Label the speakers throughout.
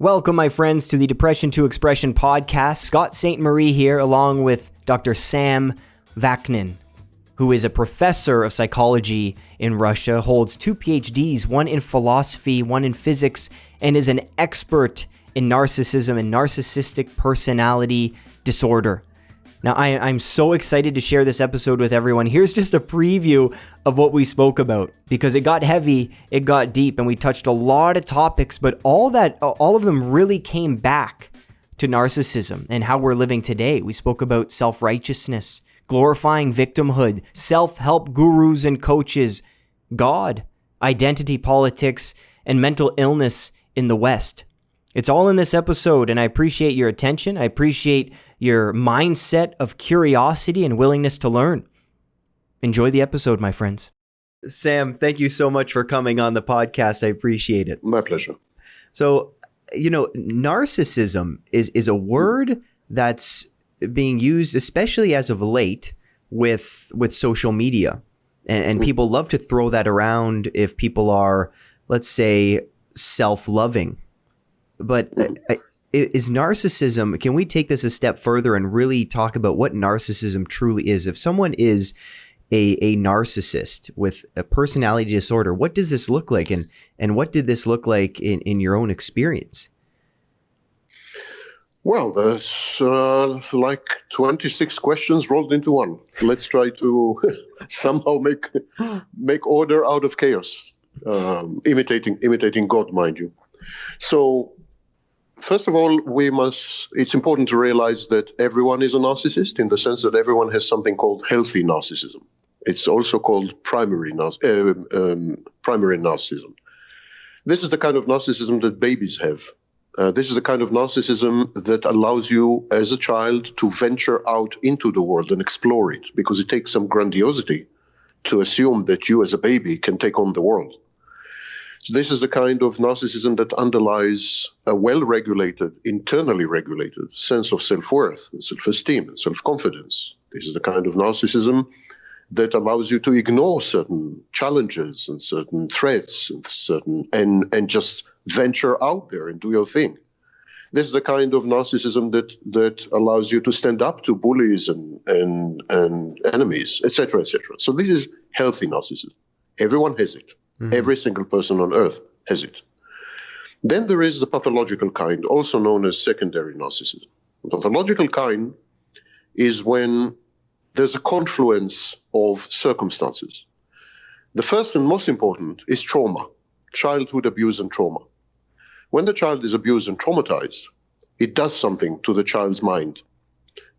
Speaker 1: Welcome, my friends, to the Depression to Expression podcast. Scott Ste Marie here, along with Dr. Sam Vaknin, who is a professor of psychology in Russia, holds two PhDs, one in philosophy, one in physics, and is an expert in narcissism and narcissistic personality disorder. Now, I, am so excited to share this episode with everyone. Here's just a preview of what we spoke about because it got heavy, it got deep, and we touched a lot of topics, but all that, all of them really came back to narcissism and how we're living today. We spoke about self righteousness, glorifying victimhood, self help gurus and coaches, God, identity politics, and mental illness in the West. It's all in this episode, and I appreciate your attention. I appreciate your mindset of curiosity and willingness to learn. Enjoy the episode, my friends. Sam, thank you so much for coming on the podcast. I appreciate it.
Speaker 2: My pleasure.
Speaker 1: So, you know, narcissism is is a word that's being used, especially as of late, with with social media, and, and people love to throw that around if people are, let's say, self loving but uh, is narcissism, can we take this a step further and really talk about what narcissism truly is? If someone is a, a narcissist with a personality disorder, what does this look like? And, and what did this look like in, in your own experience?
Speaker 2: Well, there's uh, like 26 questions rolled into one. Let's try to somehow make make order out of chaos, um, imitating imitating God, mind you. So First of all, we must, it's important to realize that everyone is a narcissist in the sense that everyone has something called healthy narcissism. It's also called primary, uh, um, primary narcissism. This is the kind of narcissism that babies have. Uh, this is the kind of narcissism that allows you as a child to venture out into the world and explore it because it takes some grandiosity to assume that you as a baby can take on the world. This is the kind of narcissism that underlies a well-regulated, internally regulated sense of self-worth, self-esteem, and self-confidence. This is the kind of narcissism that allows you to ignore certain challenges and certain threats and certain and and just venture out there and do your thing. This is the kind of narcissism that that allows you to stand up to bullies and and and enemies, etc., etc. So this is healthy narcissism. Everyone has it. Mm-hmm. Every single person on earth has it. Then there is the pathological kind, also known as secondary narcissism. The pathological kind is when there's a confluence of circumstances. The first and most important is trauma, childhood abuse and trauma. When the child is abused and traumatized, it does something to the child's mind.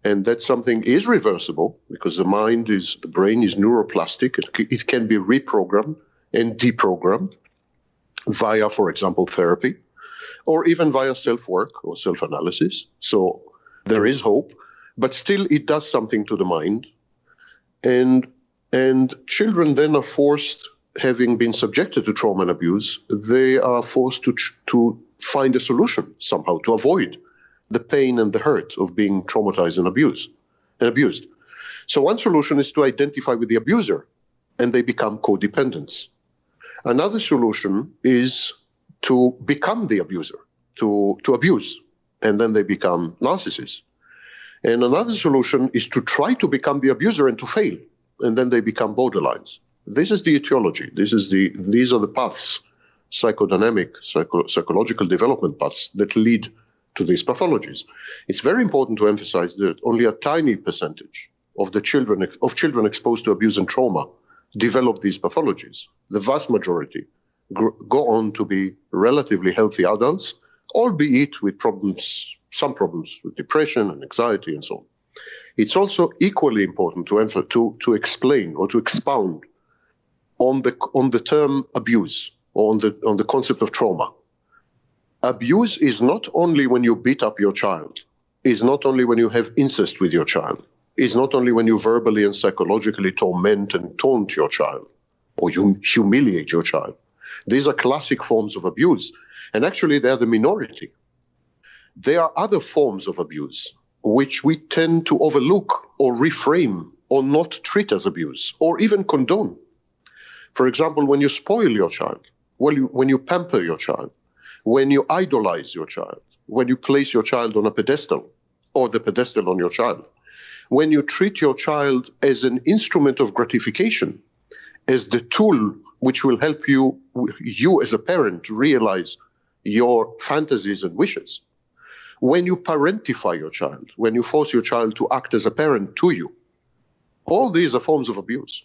Speaker 2: And that something is reversible because the mind is, the brain is neuroplastic. It, it can be reprogrammed and deprogrammed via, for example, therapy, or even via self work or self analysis. So there is hope, but still it does something to the mind. And, and children then are forced, having been subjected to trauma and abuse, they are forced to, to find a solution somehow to avoid the pain and the hurt of being traumatized and abused and abused. So one solution is to identify with the abuser and they become codependents. Another solution is to become the abuser, to, to abuse, and then they become narcissists. And another solution is to try to become the abuser and to fail, and then they become borderlines. This is the etiology. This is the these are the paths, psychodynamic, psycho, psychological development paths that lead to these pathologies. It's very important to emphasize that only a tiny percentage of the children of children exposed to abuse and trauma develop these pathologies. The vast majority go on to be relatively healthy adults, albeit with problems, some problems with depression and anxiety and so on. It's also equally important to, answer, to, to explain or to expound on the, on the term abuse or on the, on the concept of trauma. Abuse is not only when you beat up your child, is not only when you have incest with your child, is not only when you verbally and psychologically torment and taunt your child or you humiliate your child. These are classic forms of abuse. And actually, they're the minority. There are other forms of abuse which we tend to overlook or reframe or not treat as abuse or even condone. For example, when you spoil your child, when you, when you pamper your child, when you idolize your child, when you place your child on a pedestal or the pedestal on your child, when you treat your child as an instrument of gratification, as the tool which will help you, you as a parent, realize your fantasies and wishes. When you parentify your child, when you force your child to act as a parent to you, all these are forms of abuse.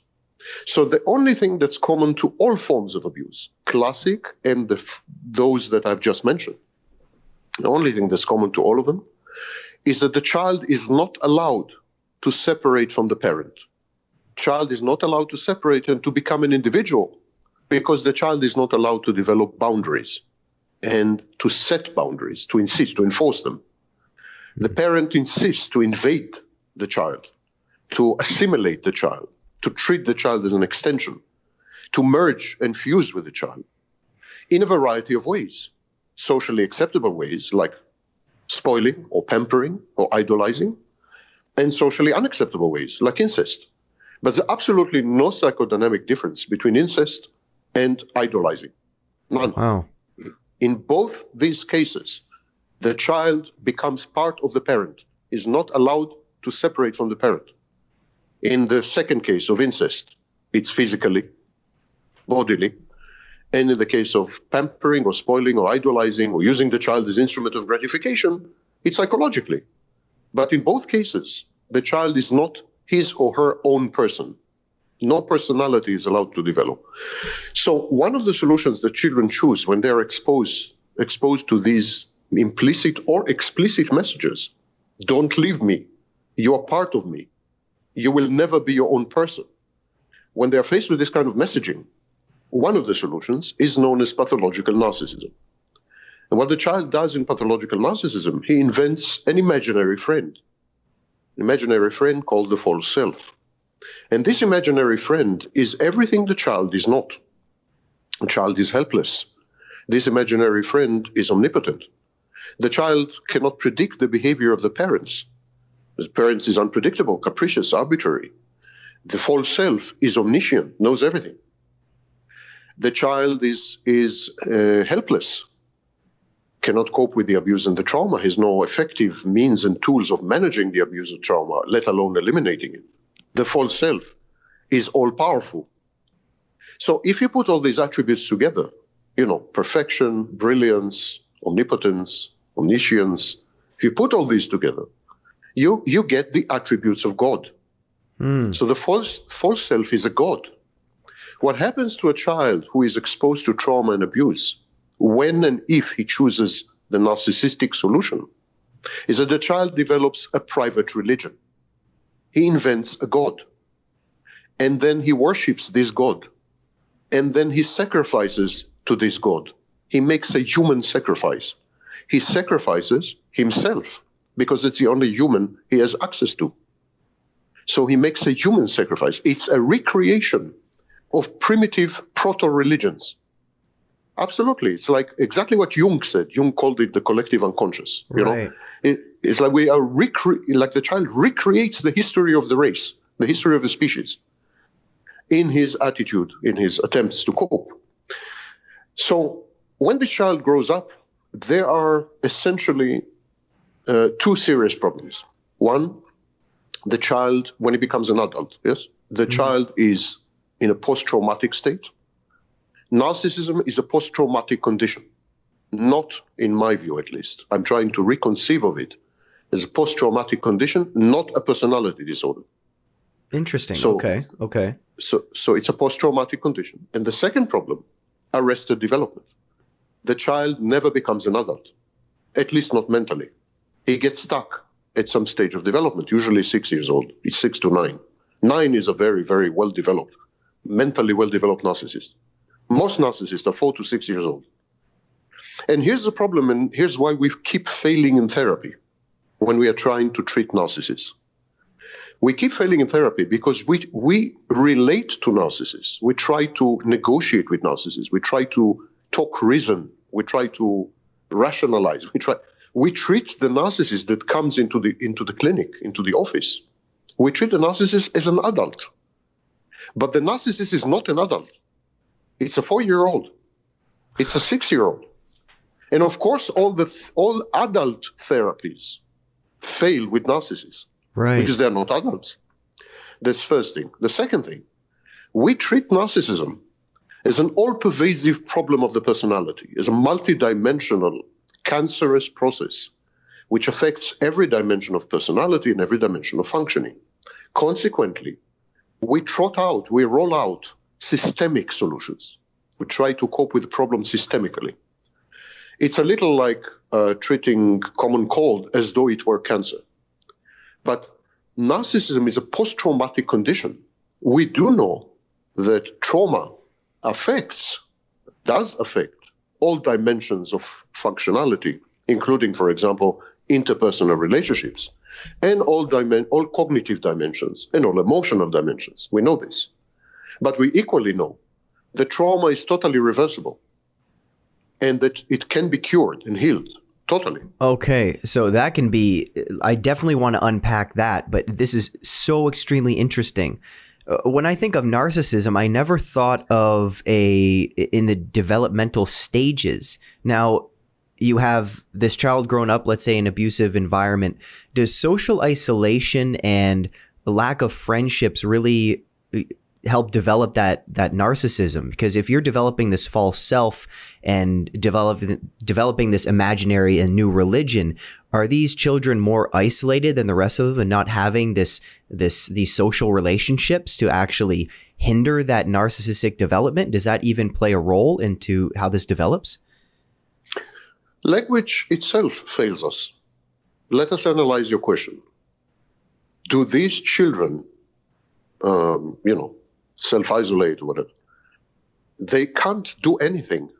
Speaker 2: So the only thing that's common to all forms of abuse, classic and the, those that I've just mentioned, the only thing that's common to all of them is that the child is not allowed to separate from the parent. Child is not allowed to separate and to become an individual because the child is not allowed to develop boundaries and to set boundaries, to insist, to enforce them. The parent insists to invade the child, to assimilate the child, to treat the child as an extension, to merge and fuse with the child in a variety of ways. Socially acceptable ways like spoiling or pampering or idolizing, and socially unacceptable ways like incest. But there's absolutely no psychodynamic difference between incest and idolizing. None.
Speaker 1: Wow.
Speaker 2: In both these cases, the child becomes part of the parent, is not allowed to separate from the parent. In the second case of incest, it's physically, bodily. And in the case of pampering or spoiling or idolizing or using the child as instrument of gratification, it's psychologically. But in both cases, the child is not his or her own person. No personality is allowed to develop. So one of the solutions that children choose when they're exposed exposed to these implicit or explicit messages, don't leave me. You're part of me. You will never be your own person. When they're faced with this kind of messaging, one of the solutions is known as pathological narcissism. And what the child does in pathological narcissism, he invents an imaginary friend, an imaginary friend called the false self. And this imaginary friend is everything the child is not. The child is helpless. This imaginary friend is omnipotent. The child cannot predict the behavior of the parents. The parents is unpredictable, capricious, arbitrary. The false self is omniscient, knows everything. The child is, is uh, helpless, cannot cope with the abuse and the trauma, has no effective means and tools of managing the abuse and trauma, let alone eliminating it the false self is all powerful. So if you put all these attributes together, you know, perfection, brilliance, omnipotence, omniscience, if you put all these together, you, you get the attributes of God. Mm. So the false, false self is a God. What happens to a child who is exposed to trauma and abuse, when and if he chooses the narcissistic solution, is that the child develops a private religion he invents a god. And then he worships this god. And then he sacrifices to this god. He makes a human sacrifice. He sacrifices himself because it's the only human he has access to. So he makes a human sacrifice. It's a recreation of primitive proto religions. Absolutely. It's like exactly what Jung said. Jung called it the collective unconscious. You right. know, it, it's like we are recre- like the child recreates the history of the race, the history of the species, in his attitude, in his attempts to cope. So when the child grows up, there are essentially uh, two serious problems. One, the child, when he becomes an adult, yes, the mm-hmm. child is in a post-traumatic state Narcissism is a post traumatic condition, not in my view at least. I'm trying to reconceive of it as a post traumatic condition, not a personality disorder.
Speaker 1: Interesting. So, okay. Okay.
Speaker 2: So, so it's a post traumatic condition. And the second problem, arrested development. The child never becomes an adult, at least not mentally. He gets stuck at some stage of development, usually six years old. It's six to nine. Nine is a very, very well developed, mentally well developed narcissist. Most narcissists are four to six years old. And here's the problem, and here's why we keep failing in therapy when we are trying to treat narcissists. We keep failing in therapy because we, we relate to narcissists. We try to negotiate with narcissists. We try to talk reason. We try to rationalize. We try. We treat the narcissist that comes into the into the clinic, into the office. We treat the narcissist as an adult. But the narcissist is not an adult. It's a four year old. It's a six year old. And of course, all the th- all adult therapies fail with narcissists
Speaker 1: Right.
Speaker 2: because they're not adults. That's first thing. The second thing, we treat narcissism as an all-pervasive problem of the personality, as a multidimensional, cancerous process, which affects every dimension of personality and every dimension of functioning. Consequently, we trot out, we roll out systemic solutions. We try to cope with the problem systemically. It's a little like uh, treating common cold as though it were cancer. But narcissism is a post traumatic condition. We do know that trauma affects, does affect all dimensions of functionality, including, for example, interpersonal relationships, and all, dimen- all cognitive dimensions and all emotional dimensions. We know this. But we equally know that trauma is totally reversible and that it can be cured and healed totally.
Speaker 1: Okay, so that can be. I definitely want to unpack that, but this is so extremely interesting. Uh, When I think of narcissism, I never thought of a in the developmental stages. Now, you have this child grown up, let's say, in an abusive environment. Does social isolation and lack of friendships really uh, help develop that that narcissism because if you're developing this false self and developing developing this imaginary and new religion are these children more isolated than the rest of them and not having this this these social relationships to actually hinder that narcissistic development does that even play a role into how this develops
Speaker 2: Language itself fails us. Let us analyze your question. Do these children, um, you know, self isolate or whatever? They can't do anything.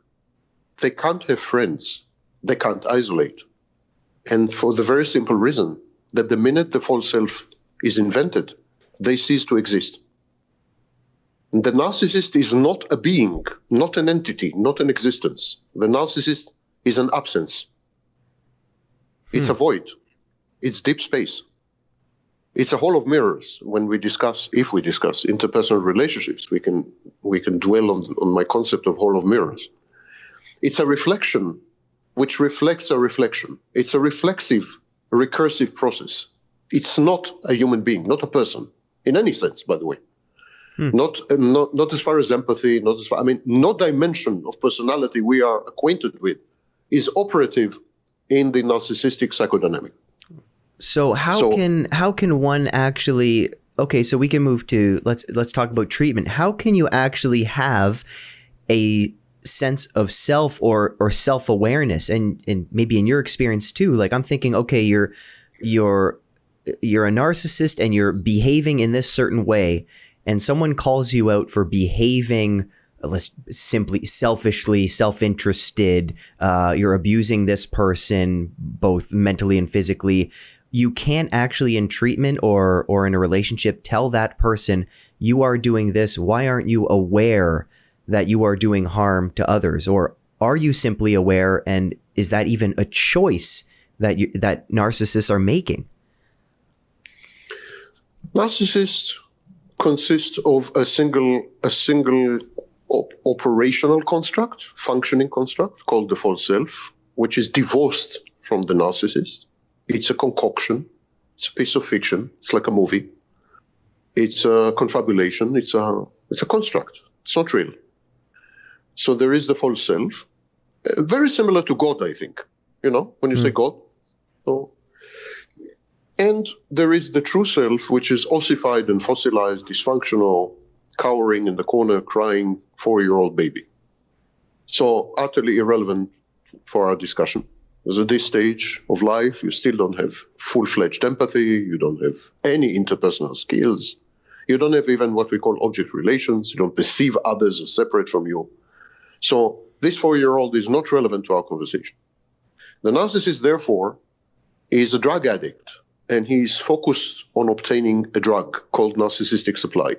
Speaker 2: They can't have friends. They can't isolate. And for the very simple reason that the minute the false self is invented, they cease to exist. And the narcissist is not a being, not an entity, not an existence. The narcissist is an absence. It's hmm. a void. It's deep space. It's a hall of mirrors. When we discuss, if we discuss interpersonal relationships, we can we can dwell on, on my concept of hall of mirrors. It's a reflection which reflects a reflection. It's a reflexive, recursive process. It's not a human being, not a person, in any sense, by the way. Not, uh, not not as far as empathy, not as far. I mean, no dimension of personality we are acquainted with is operative in the narcissistic psychodynamic.
Speaker 1: So how
Speaker 2: So-
Speaker 1: can how can one actually okay, so we can move to let's let's talk about treatment. How can you actually have a sense of self or or self-awareness and and maybe in your experience too. Like I'm thinking okay, you're you're you're a narcissist and you're behaving in this certain way and someone calls you out for behaving uh, let's simply selfishly self-interested uh, you're abusing this person both mentally and physically you can't actually in treatment or or in a relationship tell that person you are doing this. Why aren't you aware that you are doing harm to others? Or are you simply aware and is that even a choice that you that narcissists are making?
Speaker 2: Narcissists consist of a single a single op- operational construct, functioning construct called the false self, which is divorced from the narcissist. It's a concoction. It's a piece of fiction. It's like a movie. It's a confabulation. It's a it's a construct. It's not real. So there is the false self, uh, very similar to God, I think. You know, when you say God, so and there is the true self, which is ossified and fossilized, dysfunctional, cowering in the corner, crying four year old baby. So, utterly irrelevant for our discussion. At this stage of life, you still don't have full fledged empathy, you don't have any interpersonal skills, you don't have even what we call object relations, you don't perceive others as separate from you. So, this four year old is not relevant to our conversation. The narcissist, therefore, is a drug addict and he's focused on obtaining a drug called narcissistic supply,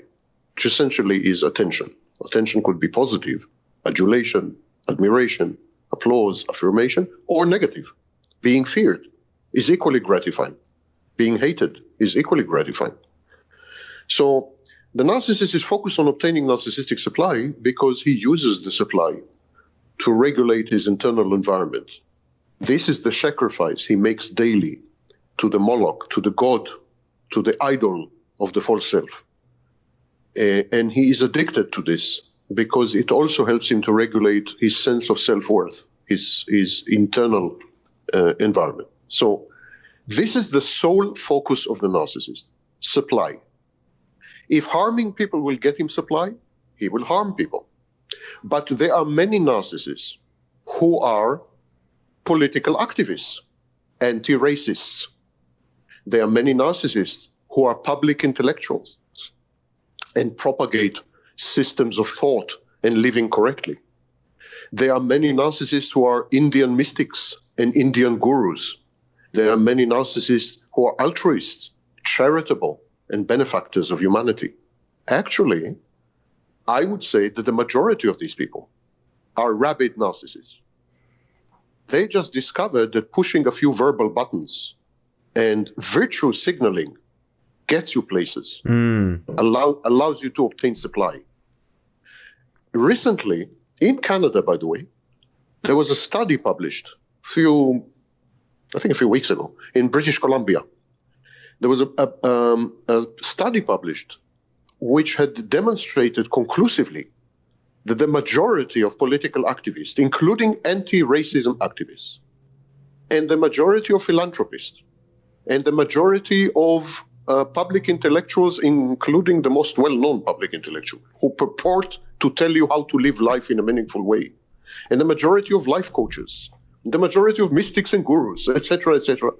Speaker 2: which essentially is attention. Attention could be positive, adulation, admiration, applause, affirmation, or negative. Being feared is equally gratifying. Being hated is equally gratifying. So the narcissist is focused on obtaining narcissistic supply because he uses the supply to regulate his internal environment. This is the sacrifice he makes daily to the Moloch, to the God, to the idol of the false self. Uh, and he is addicted to this because it also helps him to regulate his sense of self worth, his, his internal uh, environment. So, this is the sole focus of the narcissist supply. If harming people will get him supply, he will harm people. But there are many narcissists who are political activists, anti racists. There are many narcissists who are public intellectuals and propagate systems of thought and living correctly. There are many narcissists who are Indian mystics and Indian gurus. There are many narcissists who are altruists, charitable, and benefactors of humanity. Actually, I would say that the majority of these people are rabid narcissists. They just discovered that pushing a few verbal buttons and virtue signaling gets you places, mm. allow, allows you to obtain supply. Recently, in Canada, by the way, there was a study published a few, I think a few weeks ago, in British Columbia. There was a, a, um, a study published which had demonstrated conclusively that the majority of political activists, including anti racism activists, and the majority of philanthropists, and the majority of uh, public intellectuals, including the most well known public intellectual, who purport to tell you how to live life in a meaningful way, and the majority of life coaches, the majority of mystics and gurus, etc., etc.,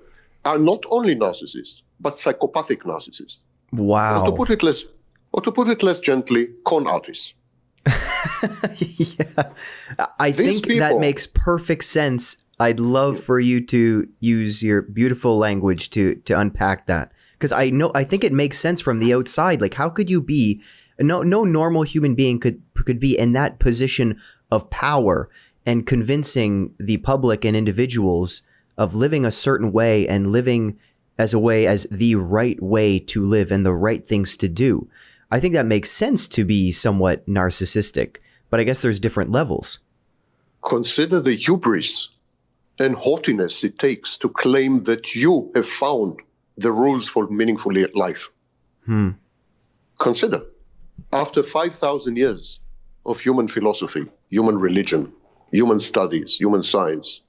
Speaker 2: are not only narcissists, but psychopathic narcissists.
Speaker 1: Wow.
Speaker 2: Or to put it less, or to put it less gently, con artists.
Speaker 1: yeah. I These think people, that makes perfect sense. I'd love for you to use your beautiful language to to unpack that because I know I think it makes sense from the outside. Like, how could you be no no normal human being could could be in that position of power and convincing the public and individuals of living a certain way and living as a way as the right way to live and the right things to do. I think that makes sense to be somewhat narcissistic, but I guess there's different levels.
Speaker 2: Consider the hubris and haughtiness it takes to claim that you have found the rules for meaningful life. Hmm. Consider, after 5,000 years of human philosophy, human religion, human studies, human science,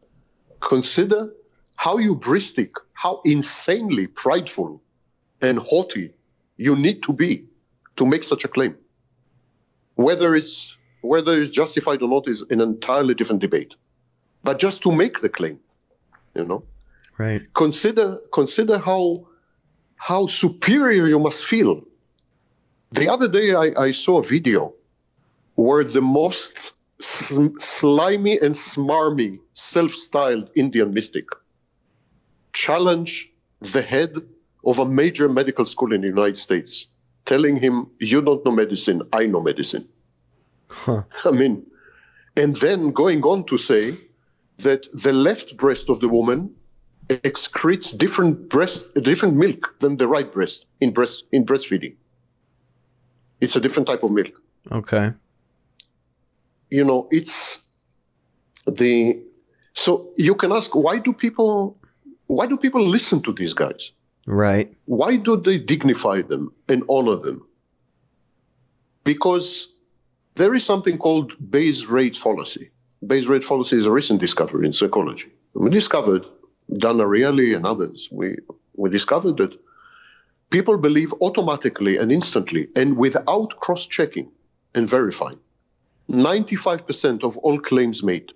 Speaker 2: consider how hubristic, how insanely prideful and haughty you need to be to make such a claim. Whether it's whether it's justified or not is an entirely different debate. But just to make the claim, you know,
Speaker 1: right?
Speaker 2: Consider consider how how superior you must feel. The other day, I, I saw a video where the most sl- slimy and smarmy, self-styled Indian mystic challenged the head of a major medical school in the United States telling him, You don't know medicine, I know medicine. Huh. I mean, and then going on to say that the left breast of the woman excretes different breast, different milk than the right breast in breast in breastfeeding. It's a different type of milk.
Speaker 1: Okay.
Speaker 2: You know, it's the so you can ask why do people why do people listen to these guys?
Speaker 1: Right.
Speaker 2: Why do they dignify them and honor them? Because there is something called base rate fallacy. Base rate fallacy is a recent discovery in psychology. We discovered, Dan Ariely and others, we, we discovered that people believe automatically and instantly and without cross checking and verifying 95% of all claims made.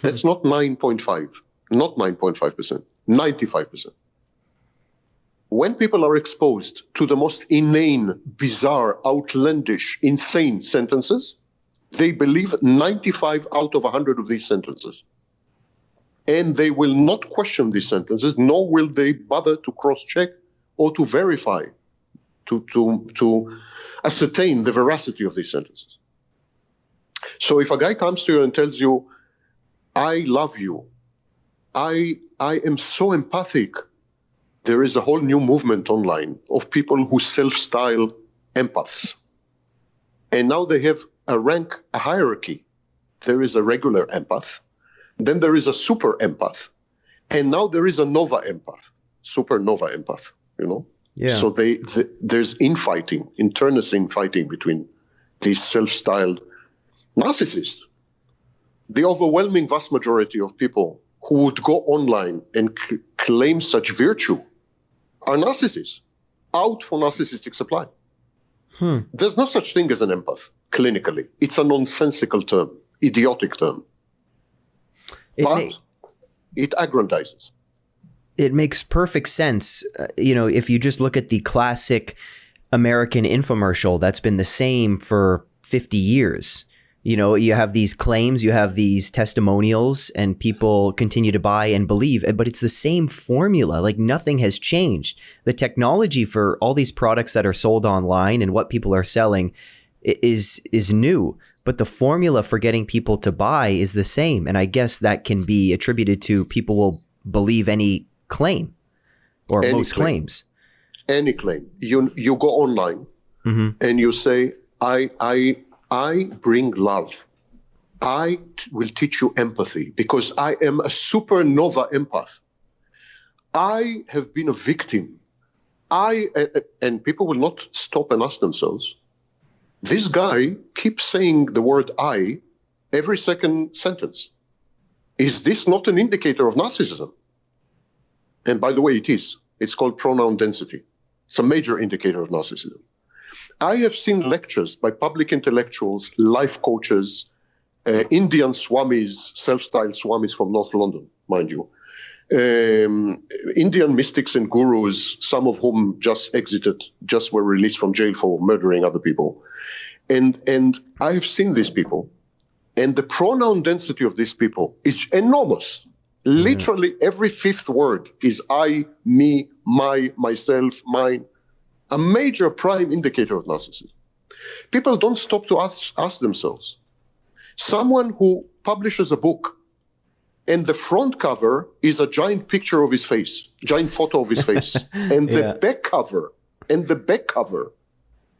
Speaker 2: Hmm. That's not 9.5, not 9.5%, 95% when people are exposed to the most inane, bizarre, outlandish, insane sentences, they believe 95 out of 100 of these sentences. And they will not question these sentences, nor will they bother to cross check or to verify, to, to, to ascertain the veracity of these sentences. So if a guy comes to you and tells you, I love you, I, I am so empathic, there is a whole new movement online of people who self-style empaths. And now they have a rank, a hierarchy there is a regular empath, then there is a super empath, and now there is a nova empath, supernova empath, you know?
Speaker 1: Yeah.
Speaker 2: So they, the, there's infighting, internecine fighting between these self-styled narcissists. The overwhelming vast majority of people who would go online and c- claim such virtue are narcissists, out for narcissistic supply.
Speaker 1: Hmm.
Speaker 2: There's no such thing as an empath clinically. It's a nonsensical term, idiotic term.
Speaker 1: It
Speaker 2: but it aggrandizes.
Speaker 1: it makes perfect sense. Uh, you know, if you just look at the classic American infomercial, that's been the same for 50 years. You know, you have these claims, you have these testimonials, and people continue to buy and believe, but it's the same formula. Like nothing has changed. The technology for all these products that are sold online and what people are selling is is new, but the formula for getting people to buy is the same. And I guess that can be attributed to people will believe any claim or
Speaker 2: Any
Speaker 1: most
Speaker 2: claim.
Speaker 1: claims.
Speaker 2: Any claim. You you go online
Speaker 1: Mhm.
Speaker 2: and you say, I I I bring love. I t- will teach you empathy because I am a supernova empath. I have been a victim. I and people will not stop and ask themselves. This guy keeps saying the word I every second sentence. Is this not an indicator of narcissism? And by the way, it is. It's called pronoun density. It's a major indicator of narcissism. I have seen lectures by public intellectuals, life coaches, uh, Indian swamis, self-styled swamis from North London, mind you, um, Indian mystics and gurus, some of whom just exited, just were released from jail for murdering other people, and and I have seen these people, and the pronoun density of these people is enormous. Literally every fifth word is I, me, my, myself, mine a major prime indicator of narcissism. People don't stop to ask, ask themselves. Someone who publishes a book and the front cover is a giant picture of his face, giant photo of his face, and the
Speaker 1: Yeah.
Speaker 2: back cover and the back cover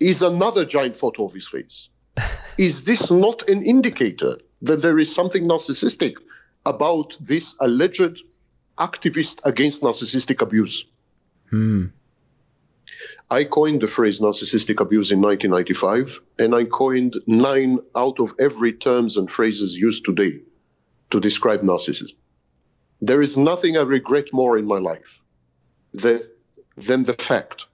Speaker 2: is another giant photo of his face. is this not an indicator that there is something narcissistic about this alleged activist against narcissistic abuse?
Speaker 1: Hmm.
Speaker 2: I coined the phrase narcissistic abuse in 1995, and I coined nine out of every terms and phrases used today to describe narcissism. There is nothing I regret more in my life than, than the fact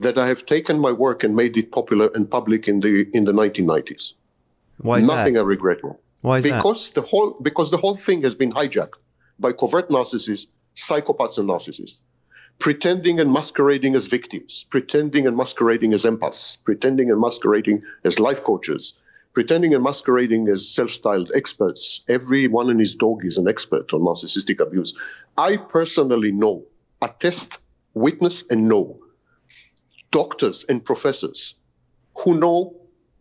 Speaker 2: that I have taken my work and made it popular and public in the in the 1990s.
Speaker 1: Why is
Speaker 2: nothing
Speaker 1: that?
Speaker 2: I regret more
Speaker 1: Why is that?
Speaker 2: because the whole because the whole thing has been hijacked by covert narcissists, psychopaths, and narcissists, pretending and masquerading as victims, pretending and masquerading as empaths, pretending and masquerading as life coaches, pretending and masquerading as self-styled experts. Everyone and his dog is an expert on narcissistic abuse. I personally know, attest, witness, and know doctors and professors who know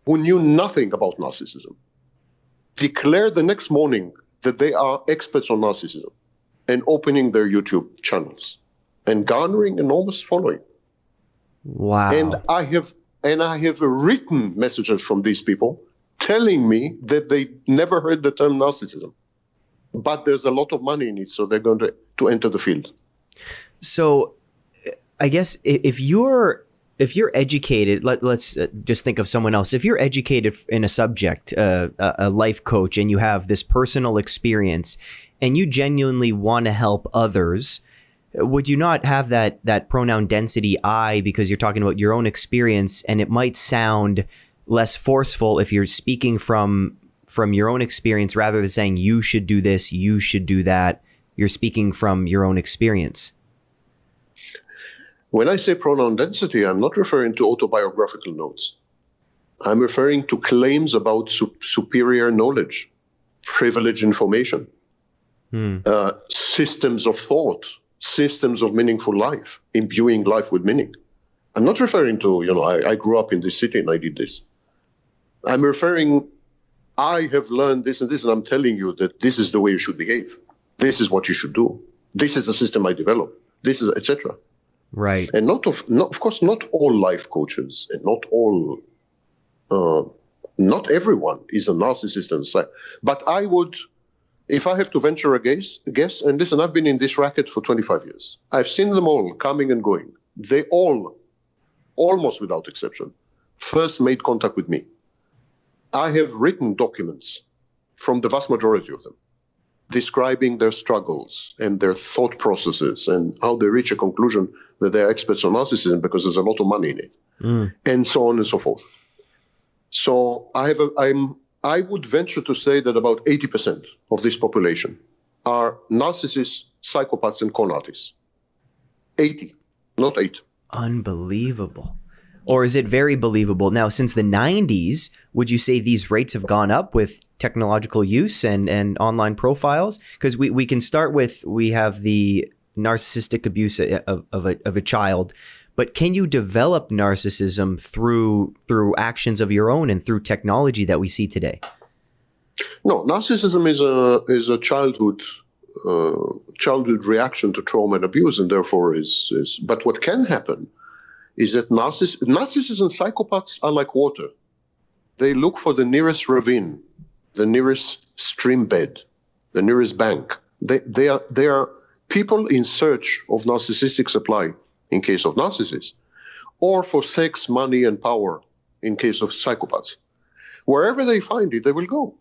Speaker 2: who knew nothing about narcissism declare the next morning that they are experts on narcissism and opening their YouTube channels and garnering enormous following.
Speaker 1: wow.
Speaker 2: And I have and I have written messages from these people telling me that they never heard the term narcissism. But there's a lot of money in it, so they're going to, to enter the field.
Speaker 1: so i guess if you're if you're educated let, let's uh, just think of someone else if you're educated in a subject uh, a, a life coach and you have this personal experience and you genuinely want to help others would you not have that that pronoun density i because you're talking about your own experience and it might sound less forceful if you're speaking from from your own experience rather than saying you should do this you should do that you're speaking from your own experience
Speaker 2: When I say pronoun density, I'm not referring to autobiographical notes. I'm referring to claims about su- superior knowledge, privileged information,
Speaker 1: Hmm.
Speaker 2: uh, systems of thought, systems of meaningful life, imbuing life with meaning. I'm not referring to, you know, I, I grew up in this city and I did this. I'm referring, I have learned this and this, and I'm telling you that this is the way you should behave. This is what you should do. This is the system I developed. This is, etc.
Speaker 1: Right.
Speaker 2: And not of, not, of course, not all life coaches and not all uh, not everyone is a narcissist and so, but I would, if I have to venture a guess, guess, and listen, I've been in this racket for 25 years. I've seen them all coming and going. They all, almost without exception, first made contact with me. I have written documents from the vast majority of them describing their struggles and their thought processes and how they reach a conclusion that they're experts on narcissism because there's a lot of money in it, mm. and so on and so forth. So I have a, I'm I would venture to say that about 80% of this population are narcissists, psychopaths, and con artists. 80, not 8.
Speaker 1: Unbelievable. Or is it very believable? Now, since the 90s, would you say these rates have gone up with technological use and, and online profiles? Because we, we can start with we have the narcissistic abuse of, of, a, of a child, but can you develop narcissism through through actions of your own and through technology that we see today?
Speaker 2: No, narcissism is a is a childhood uh, childhood reaction to trauma and abuse, and therefore is is. But what can happen is that narciss- narcissists and psychopaths are like water. They look for the nearest ravine, the nearest stream bed, the nearest bank. They, they, are, they are people in search of narcissistic supply in case of narcissists, or for sex, money, and power in case of psychopaths. Wherever they find it, they will go.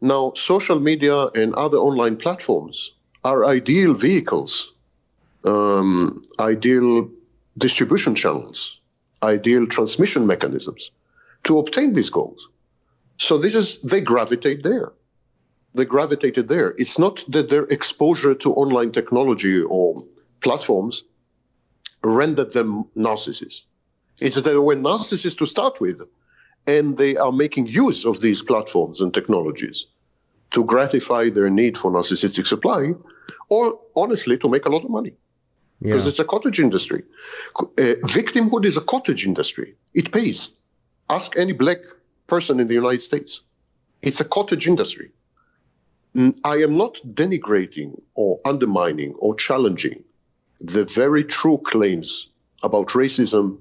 Speaker 2: Now, social media and other online platforms are ideal vehicles, um, ideal distribution channels, ideal transmission mechanisms to obtain these goals. So this is they gravitate there. They gravitated there. It's not that their exposure to online technology or platforms rendered them narcissists. It's that they were narcissists to start with, and they are making use of these platforms and technologies to gratify their need for narcissistic supply, or honestly, to make a lot of money because yeah. it's a cottage industry. Uh, victimhood is a cottage industry. It pays. Ask any black person in the United States. It's a cottage industry. I am not denigrating or undermining or challenging the very true claims about racism,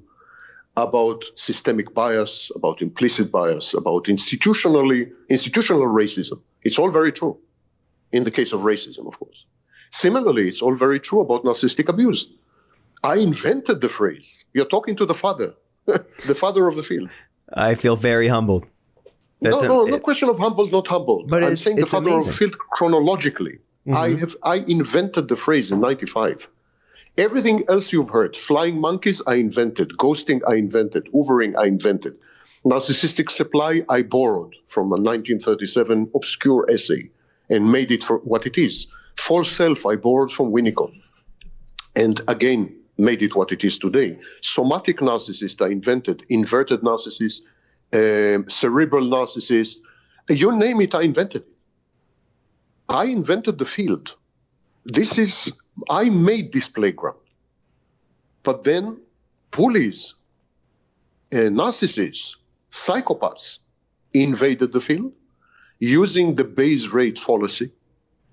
Speaker 2: about systemic bias, about implicit bias, about institutionally institutional racism. It's all very true. In the case of racism, of course. Similarly, it's all very true about narcissistic abuse. I invented the phrase. You're talking to the father, the father of the field.
Speaker 1: I feel very humbled.
Speaker 2: That's no, no, no question of humbled, not humbled. But I'm saying the father amazing. of the field chronologically. Mm-hmm. I have I invented the phrase in '95. Everything else you've heard, flying monkeys, I invented. Ghosting, I invented. Hoovering, I invented. Narcissistic supply, I borrowed from a 1937 obscure essay and made it for what it is. False self, I borrowed from Winnicott. And again, made it what it is today. Somatic narcissist, I invented. Inverted narcissist, uh, cerebral narcissist. You name it, I invented it. I invented the field. This is, I made this playground. But then bullies, uh, narcissists, psychopaths invaded the field using the base rate fallacy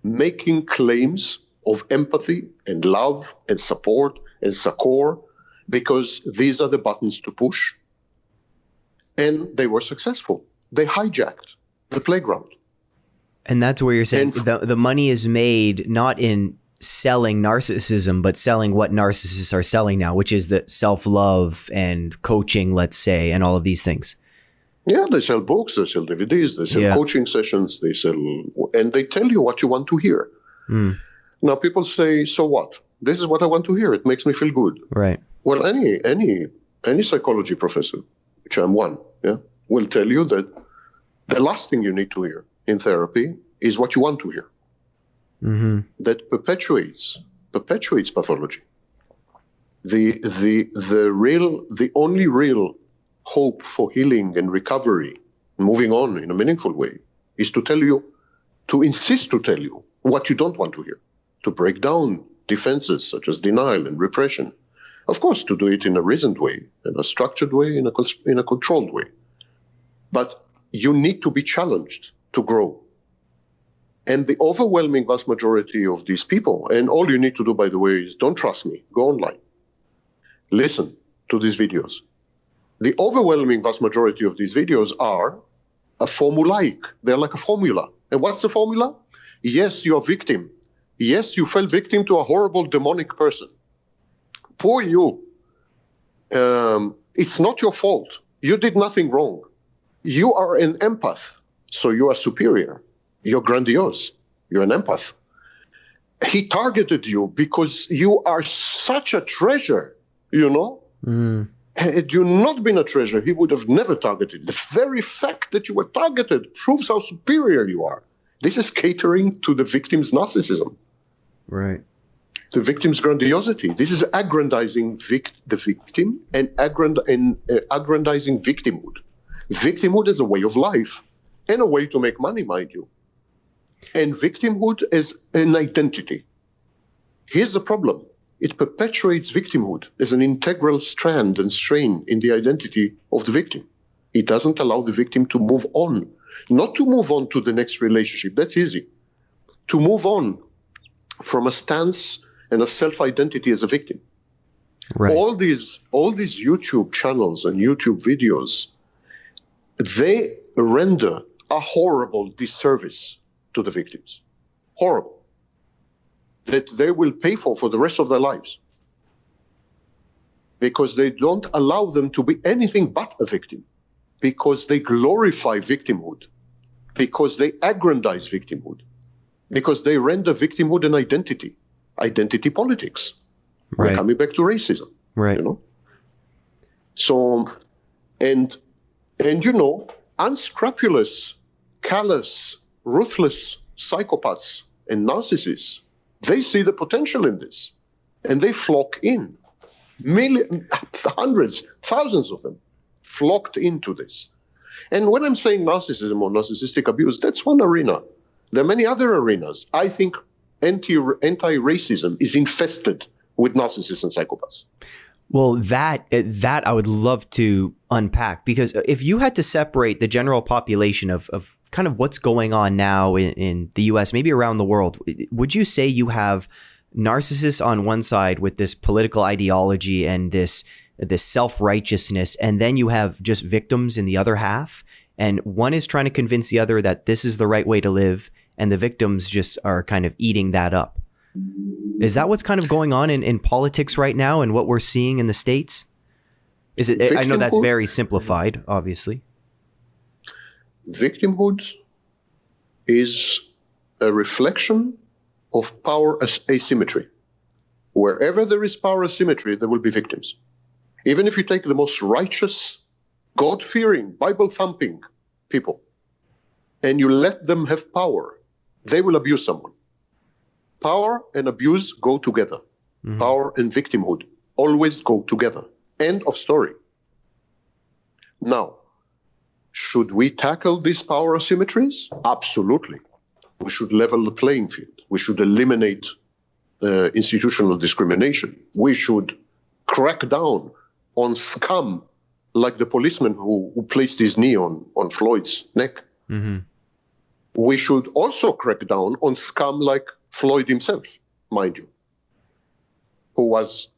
Speaker 2: making claims of empathy and love and support and succor because these are the buttons to push. And they were successful. They hijacked the playground.
Speaker 1: And that's where you're saying and, the, the money is made not in selling narcissism, but selling what narcissists are selling now, which is the self love and coaching, let's say, and all of these things.
Speaker 2: Yeah, they sell books, they sell DVDs, they sell yeah. coaching sessions, they sell, and they tell you what you want to hear. Mm. Now, people say, "So what? This is what I want to hear. It makes me feel good."
Speaker 1: Right.
Speaker 2: Well, any any any psychology professor, which I'm one, yeah, will tell you that the last thing you need to hear in therapy is what you want to hear. Mm-hmm. That perpetuates perpetuates pathology. The the the real the only real hope for healing and recovery, moving on in a meaningful way, is to tell you, to insist to tell you what you don't want to hear, to break down defenses such as denial and repression. Of course, to do it in a reasoned way, in a structured way, in a, in a controlled way. But you need to be challenged to grow. And the overwhelming vast majority of these people, and all you need to do, by the way, is don't trust me, go online, listen to these videos, the overwhelming vast majority of these videos are a formulaic. They're like a formula. And what's the formula? Yes, you're a victim. Yes, you fell victim to a horrible demonic person. Poor you. Um, it's not your fault. You did nothing wrong. You are an empath, so you are superior. You're grandiose. You're an empath. He targeted you because you are such a treasure, you know?
Speaker 1: Mm.
Speaker 2: Had you not been a treasure, he would have never targeted. The very fact that you were targeted proves how superior you are. This is catering to the victim's narcissism,
Speaker 1: Right.
Speaker 2: the victim's grandiosity. This is aggrandizing vic- the victim and, aggrand- and uh, aggrandizing victimhood. Victimhood is a way of life and a way to make money, mind you. And victimhood is an identity. Here's the problem it perpetuates victimhood as an integral strand and strain in the identity of the victim. It doesn't allow the victim to move on, not to move on to the next relationship, that's easy. To move on from a stance and a self identity as a victim.
Speaker 1: Right.
Speaker 2: All these all these YouTube channels and YouTube videos, they render a horrible disservice to the victims. Horrible. That they will pay for for the rest of their lives. Because they don't allow them to be anything but a victim. Because they glorify victimhood. Because they aggrandize victimhood. Because they render victimhood an identity. Identity politics. We're
Speaker 1: Right.
Speaker 2: coming back to racism
Speaker 1: Right.
Speaker 2: you know so and and you know unscrupulous callous ruthless psychopaths and narcissists they see the potential in this and they flock in. Million hundreds thousands of them flocked into this. And when i'm saying narcissism or narcissistic abuse that's one arena. There are many other arenas. I think anti anti-racism is infested with narcissists and psychopaths.
Speaker 1: Well, that uh, that I would love to unpack because if you had to separate the general population of, of kind of what's going on now in, in the U.S., maybe around the world, would you say you have narcissists on one side with this political ideology and this this self righteousness, and then you have just victims in the other half, and one is trying to convince the other that this is the right way to live, and the victims just are kind of eating that up. Is that what's kind of going on in, in politics right now and what we're seeing in the States? Is it I know that's very simplified, obviously.
Speaker 2: Victimhood is a reflection of power as asymmetry. Wherever there is power asymmetry, there will be victims. Even if you take the most righteous, God fearing, Bible thumping people and you let them have power, they will abuse someone. Power and abuse go together.
Speaker 1: Mhm.
Speaker 2: Power and victimhood always go together. End of story. Now, should we tackle these power asymmetries? Absolutely. We should level the playing field. We should eliminate uh, institutional discrimination. We should crack down on scum like the policeman who, who placed his knee on, on Floyd's neck.
Speaker 1: Mm-hmm.
Speaker 2: We should also crack down on scum like Floyd himself, mind you, who was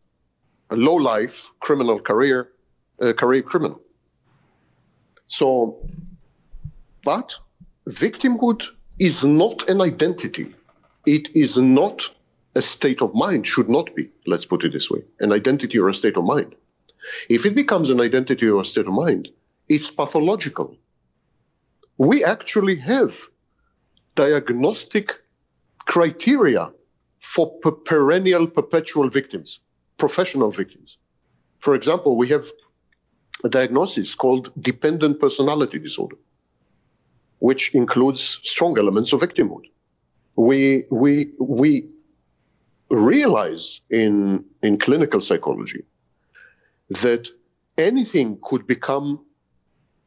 Speaker 2: a low life criminal career, uh, career criminal. So, but victimhood is not an identity. It is not a state of mind, should not be, let's put it this way, an identity or a state of mind. If it becomes an identity or a state of mind, it's pathological. We actually have diagnostic criteria for per- perennial, perpetual victims, professional victims. For example, we have a diagnosis called dependent personality disorder, which includes strong elements of victimhood. We, we, we realize in, in clinical psychology that anything could become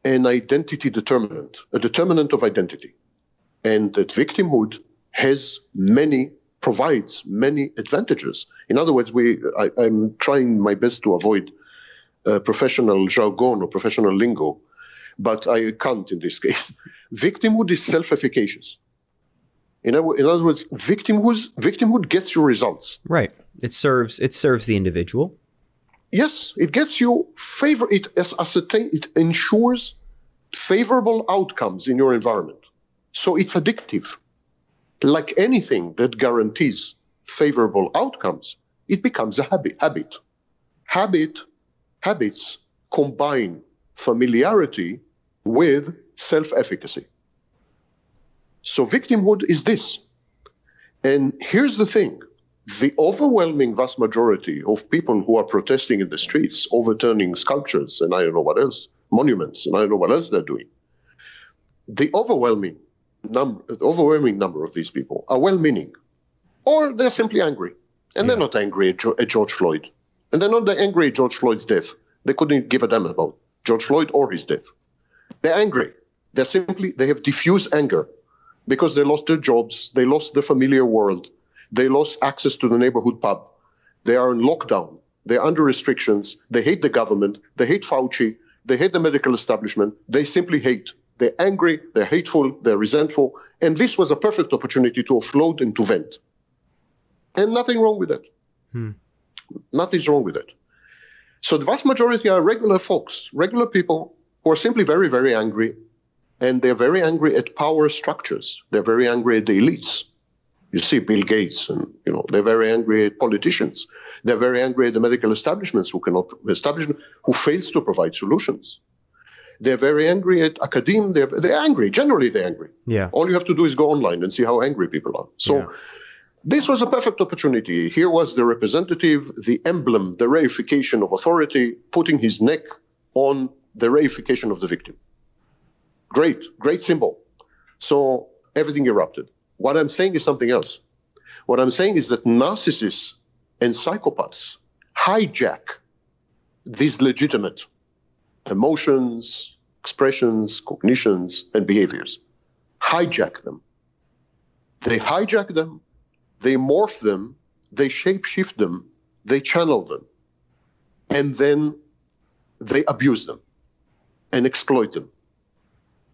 Speaker 2: an identity determinant, a determinant of identity, and that victimhood has many provides many advantages. In other words, we I, I'm trying my best to avoid uh, professional jargon or professional lingo, but I can't in this case. Victimhood is self-efficacious. In other, in other words, victimhood victimhood gets you results.
Speaker 1: Right. It serves it serves the individual.
Speaker 2: Yes, it gets you favor. It as ascertain. It ensures favorable outcomes in your environment. So it's addictive. Like anything that guarantees favorable outcomes, it becomes a habit. Habit. Habit. Habits combine familiarity with self-efficacy. So victimhood is this. And here's the thing. The overwhelming vast majority of people who are protesting in the streets, overturning sculptures and I don't know what else, monuments and I don't know what else they're doing, the overwhelming number, the overwhelming number of these people are well-meaning, or they're simply angry, and yeah. they're not angry at, at, George Floyd, and they're not angry at George Floyd's death. They couldn't give a damn about George Floyd or his death. They're angry. They're simply they have diffuse anger because they lost their jobs, they lost the familiar world, they lost access to the neighborhood pub, they are in lockdown, they're under restrictions, they hate the government, they hate Fauci, they hate the medical establishment, they simply hate. They're angry, they're hateful, they're resentful, and this was a perfect opportunity to offload and to vent. And nothing wrong with that. Hmm. Nothing's wrong with it. So the vast majority are regular folks, regular people who are simply very, very angry. And they're very angry at power structures. They're very angry at the elites. You see Bill Gates, and you know they're very angry at politicians. They're very angry at the medical establishments who cannot establish, who fails to provide solutions. They're very angry at academia. They're, they're angry. Generally, they're angry.
Speaker 1: Yeah.
Speaker 2: All you have to do is go online and see how angry people are. So. Yeah. This was a perfect opportunity. Here was the representative, the emblem, the reification of authority, putting his neck on the reification of the victim. Great, great symbol. So everything erupted. What I'm saying is something else. What I'm saying is that narcissists and psychopaths hijack these legitimate emotions, expressions, cognitions, and behaviors. Hijack them. They hijack them, they morph them, they shapeshift them, they channel them, and then they abuse them and exploit them.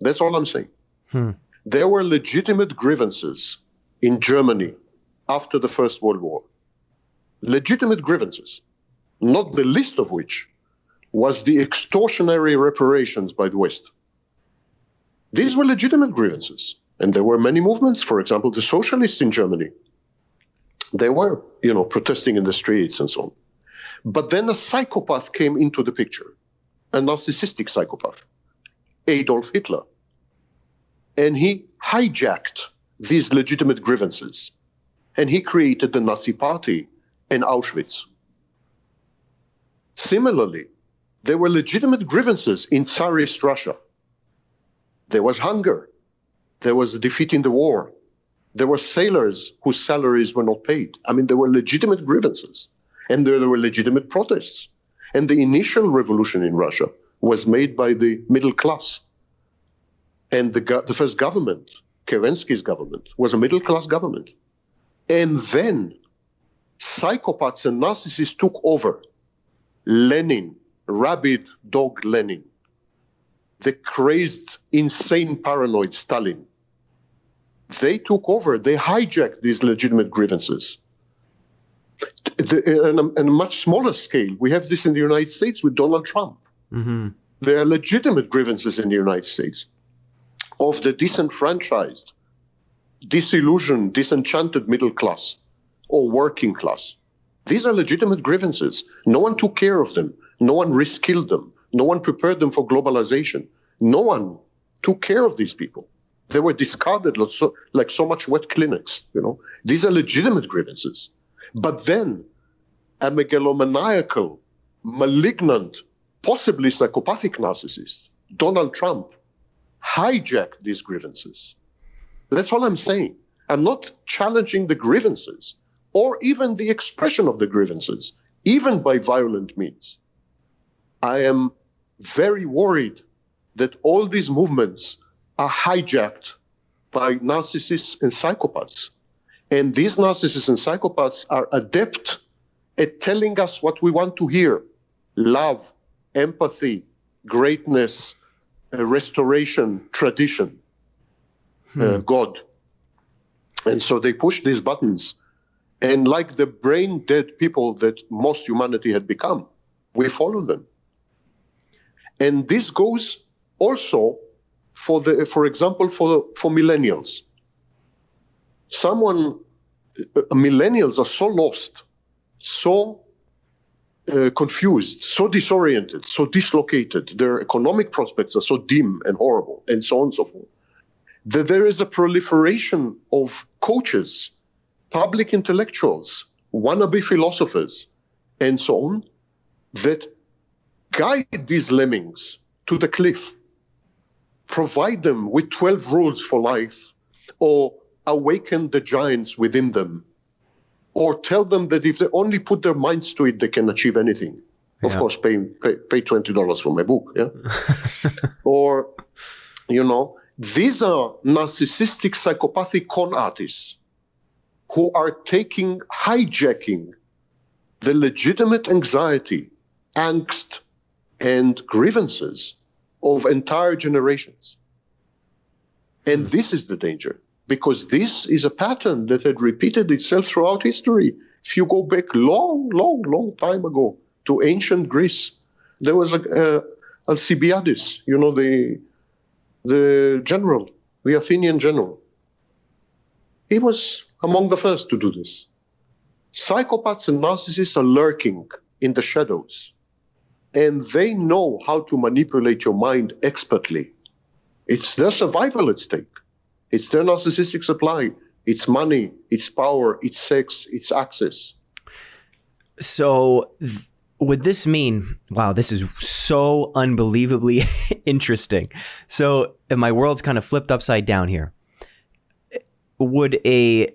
Speaker 2: That's all I'm saying. Hmm. There were legitimate grievances in Germany after the First World War. Legitimate grievances, not the least of which was the extortionary reparations by the West. These were legitimate grievances. And there were many movements, for example, the socialists in Germany. They were, you know, protesting in the streets and so on. But then a psychopath came into the picture, a narcissistic psychopath, Adolf Hitler. And he hijacked these legitimate grievances. And he created the Nazi Party in Auschwitz. Similarly, there were legitimate grievances in Tsarist Russia. There was hunger. There was a defeat in the war. There were sailors whose salaries were not paid. I mean, there were legitimate grievances and there, there were legitimate protests. And the initial revolution in Russia was made by the middle class. And the, the first government, Kerensky's government, was a middle class government. And then psychopaths and narcissists took over. Lenin rabid dog Lenin, the crazed, insane, paranoid Stalin. They took over, they hijacked these legitimate grievances. The, on, a, on, a, much smaller scale, we have this in the United States with Donald Trump. Mm-hmm. There are legitimate grievances in the United States of the disenfranchised, disillusioned, disenchanted middle class or working class. These are legitimate grievances. No one took care of them. No one reskilled them. No one prepared them for globalization. No one took care of these people. They were discarded like so, like so much wet Kleenex. You know, these are legitimate grievances. But then, a megalomaniacal, malignant, possibly psychopathic narcissist, Donald Trump, hijacked these grievances. That's all I'm saying. I'm not challenging the grievances or even the expression of the grievances, even by violent means. I am very worried that all these movements are hijacked by narcissists and psychopaths. And these narcissists and psychopaths are adept at telling us what we want to hear love, empathy, greatness, uh, restoration, tradition, uh, hmm. uh, God. And so they push these buttons. And like the brain dead people that most humanity had become, we follow them. And this goes also for the, for example, for for millennials. Someone, uh, millennials are so lost, so uh, confused, so disoriented, so dislocated. Their economic prospects are so dim and horrible, and so on and so forth. That there is a proliferation of coaches, public intellectuals, wannabe philosophers, and so on, that guide these lemmings to the cliff, provide them with 12 rules for life, or awaken the giants within them or tell them that if they only put their minds to it, they can achieve anything. Of course, pay, pay, pay twenty dollars for my book, yeah. or, you know, these are narcissistic, psychopathic con artists who are taking, hijacking the legitimate anxiety, angst, and grievances of entire generations. And hmm. this is the danger because this is a pattern that had repeated itself throughout history. If you go back long, long, long time ago to ancient Greece, there was a, uh, Alcibiades, you know, the, the general, the Athenian general. He was among the first to do this. Psychopaths and narcissists are lurking in the shadows, and they know how to manipulate your mind expertly. It's their survival at stake. It's their narcissistic supply. It's money, it's power, it's sex, it's access.
Speaker 1: So, th- would this mean, wow, this is so unbelievably interesting. So, my world's kind of flipped upside down here. Would a,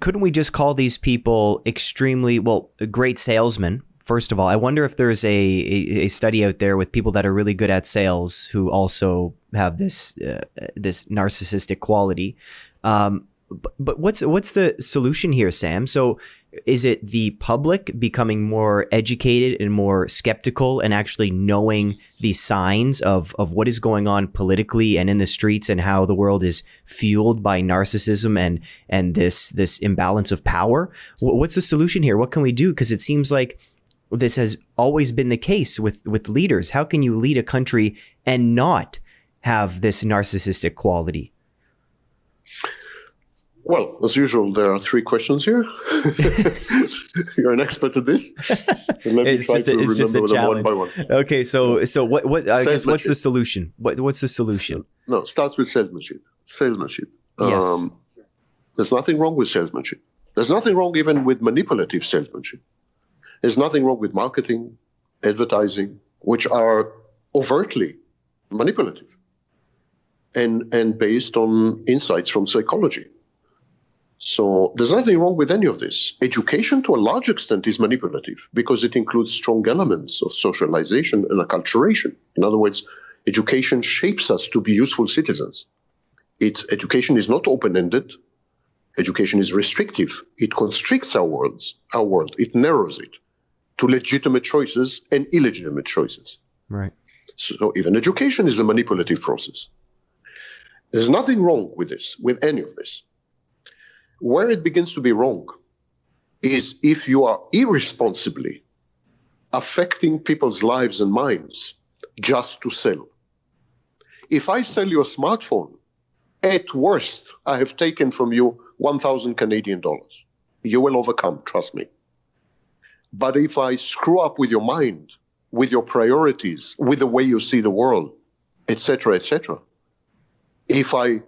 Speaker 1: couldn't we just call these people extremely, well, great salesmen? First of all, I wonder if there's a, a, a study out there with people that are really good at sales who also have this uh, this narcissistic quality. Um, but, but what's what's the solution here, Sam? So is it the public becoming more educated and more skeptical and actually knowing the signs of, of what is going on politically and in the streets and how the world is fueled by narcissism and and this this imbalance of power? What's the solution here? What can we do? Because it seems like this has always been the case with with leaders. How can you lead a country and not have this narcissistic quality?
Speaker 2: Well, as usual, there are three questions here. You're an expert at this.
Speaker 1: Let me it's try to a, remember them one by one. Okay, so so what what I guess what's the solution? What what's the solution?
Speaker 2: No, starts with salesmanship. Salesmanship. Yes. Um, there's nothing wrong with salesmanship. There's nothing wrong even with manipulative salesmanship. There's nothing wrong with marketing, advertising, which are overtly manipulative and, and based on insights from psychology. So there's nothing wrong with any of this. Education, to a large extent, is manipulative because it includes strong elements of socialization and acculturation. In other words, education shapes us to be useful citizens. It, education is not open-ended. Education is restrictive. It constricts our worlds, our world. It narrows it to legitimate choices and illegitimate choices.
Speaker 1: Right.
Speaker 2: So even education is a manipulative process. There's nothing wrong with this, with any of this. Where it begins to be wrong is if you are irresponsibly affecting people's lives and minds just to sell. If I sell you a smartphone, at worst, I have taken from you 1,000 Canadian dollars. You will overcome, trust me. But if I screw up with your mind, with your priorities, with the way you see the world, etc., etc., if I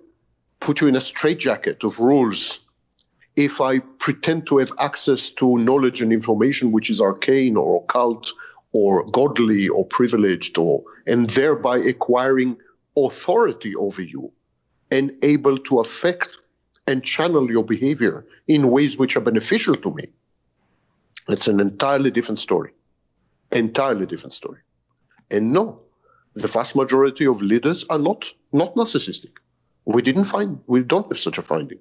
Speaker 2: put you in a straitjacket of rules, if I pretend to have access to knowledge and information which is arcane or occult or godly or privileged or and thereby acquiring authority over you and able to affect and channel your behavior in ways which are beneficial to me. It's an entirely different story. Entirely different story. And no, the vast majority of leaders are not not narcissistic. We didn't find we don't have such a finding.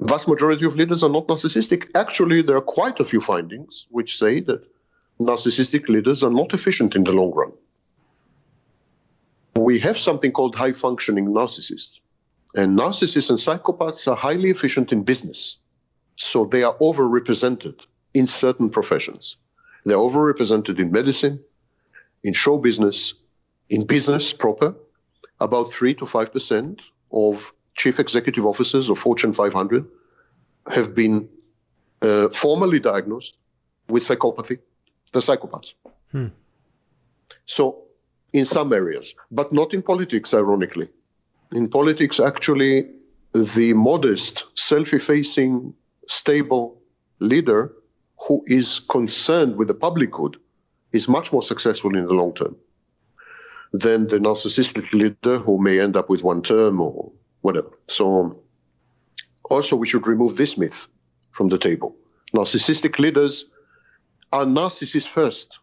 Speaker 2: Vast majority of leaders are not narcissistic. Actually, there are quite a few findings which say that narcissistic leaders are not efficient in the long run. We have something called high functioning narcissists. And narcissists and psychopaths are highly efficient in business. So they are overrepresented in certain professions. They're overrepresented in medicine, in show business, in business proper, about 3 to 5% of chief executive officers of Fortune 500 have been uh, formally diagnosed with psychopathy, the psychopaths. Hmm. So, in some areas, but not in politics, ironically. In politics, actually, the modest, self effacing, stable leader who is concerned with the public good is much more successful in the long term than the narcissistic leader who may end up with one term or whatever. So, also, we should remove this myth from the table. Narcissistic leaders are narcissists first.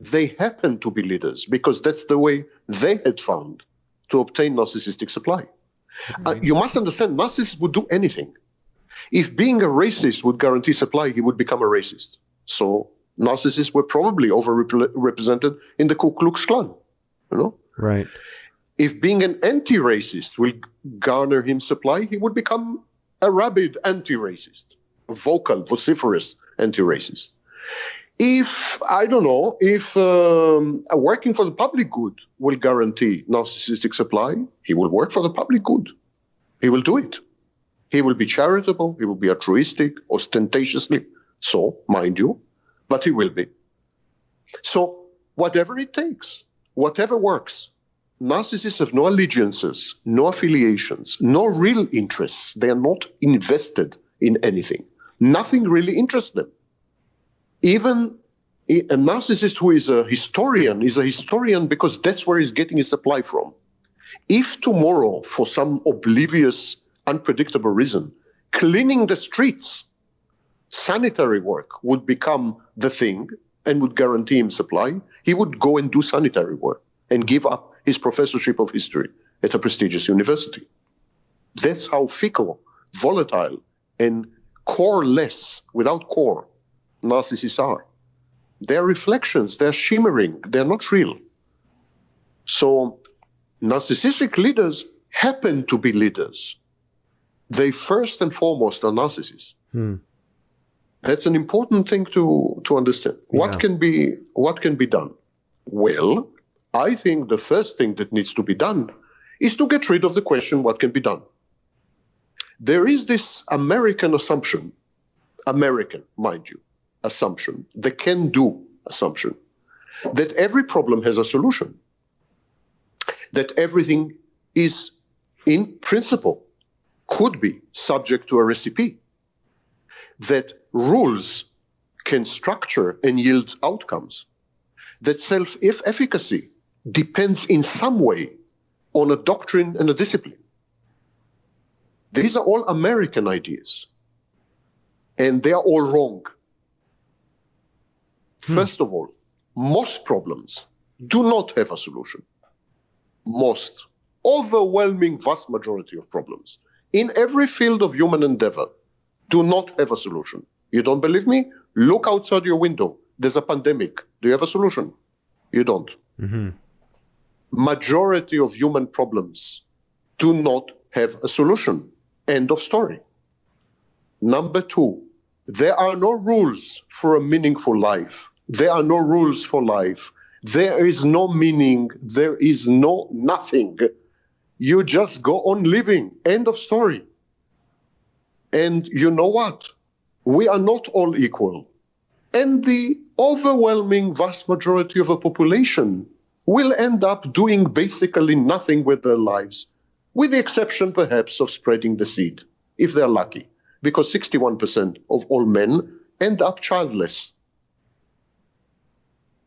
Speaker 2: They happen to be leaders because that's the way they had found to obtain narcissistic supply. Uh, you must understand, narcissists would do anything. If being a racist would guarantee supply, he would become a racist. So narcissists were probably overrepresented in the Ku Klux Klan. You know,
Speaker 1: right?
Speaker 2: If being an anti-racist will garner him supply, he would become a rabid anti-racist, vocal, vociferous anti-racist. If I don't know, if um, working for the public good will guarantee narcissistic supply, he will work for the public good. He will do it. He will be charitable. He will be altruistic, ostentatiously so, mind you, but he will be. So, whatever it takes, whatever works. Narcissists have no allegiances, no affiliations, no real interests. They are not invested in anything. Nothing really interests them. Even a narcissist who is a historian is a historian because that's where he's getting his supply from. If tomorrow, for some oblivious, unpredictable reason, cleaning the streets, sanitary work would become the thing, and would guarantee him supply, he would go and do sanitary work and give up his professorship of history at a prestigious university. That's how fickle, volatile, and coreless, without core, narcissists are. They're reflections, they're shimmering, they're not real. So, narcissistic leaders happen to be leaders. They first and foremost are narcissists. Hmm. That's an important thing to, to understand. Yeah. What can be what can be done? Well, I think the first thing that needs to be done is to get rid of the question what can be done. There is this American assumption, American, mind you, assumption, the can do assumption, that every problem has a solution, that everything is, in principle, could be subject to a recipe, that rules can structure and yield outcomes, that self efficacy depends in some way on a doctrine and a discipline. These are all American ideas, and they are all wrong. Hmm. First of all, most problems do not have a solution. Most, overwhelming vast majority of problems in every field of human endeavor do not have a solution. You don't believe me? Look outside your window. There's a pandemic. Do you have a solution? You don't. Mm-hmm. Majority of human problems do not have a solution. End of story. Number two, there are no rules for a meaningful life. There are no rules for life. There is no meaning. There is no nothing. You just go on living. End of story. And you know what? we are not all equal. And the overwhelming vast majority of the population will end up doing basically nothing with their lives, with the exception perhaps of spreading the seed, if they're lucky, because 61% of all men end up childless,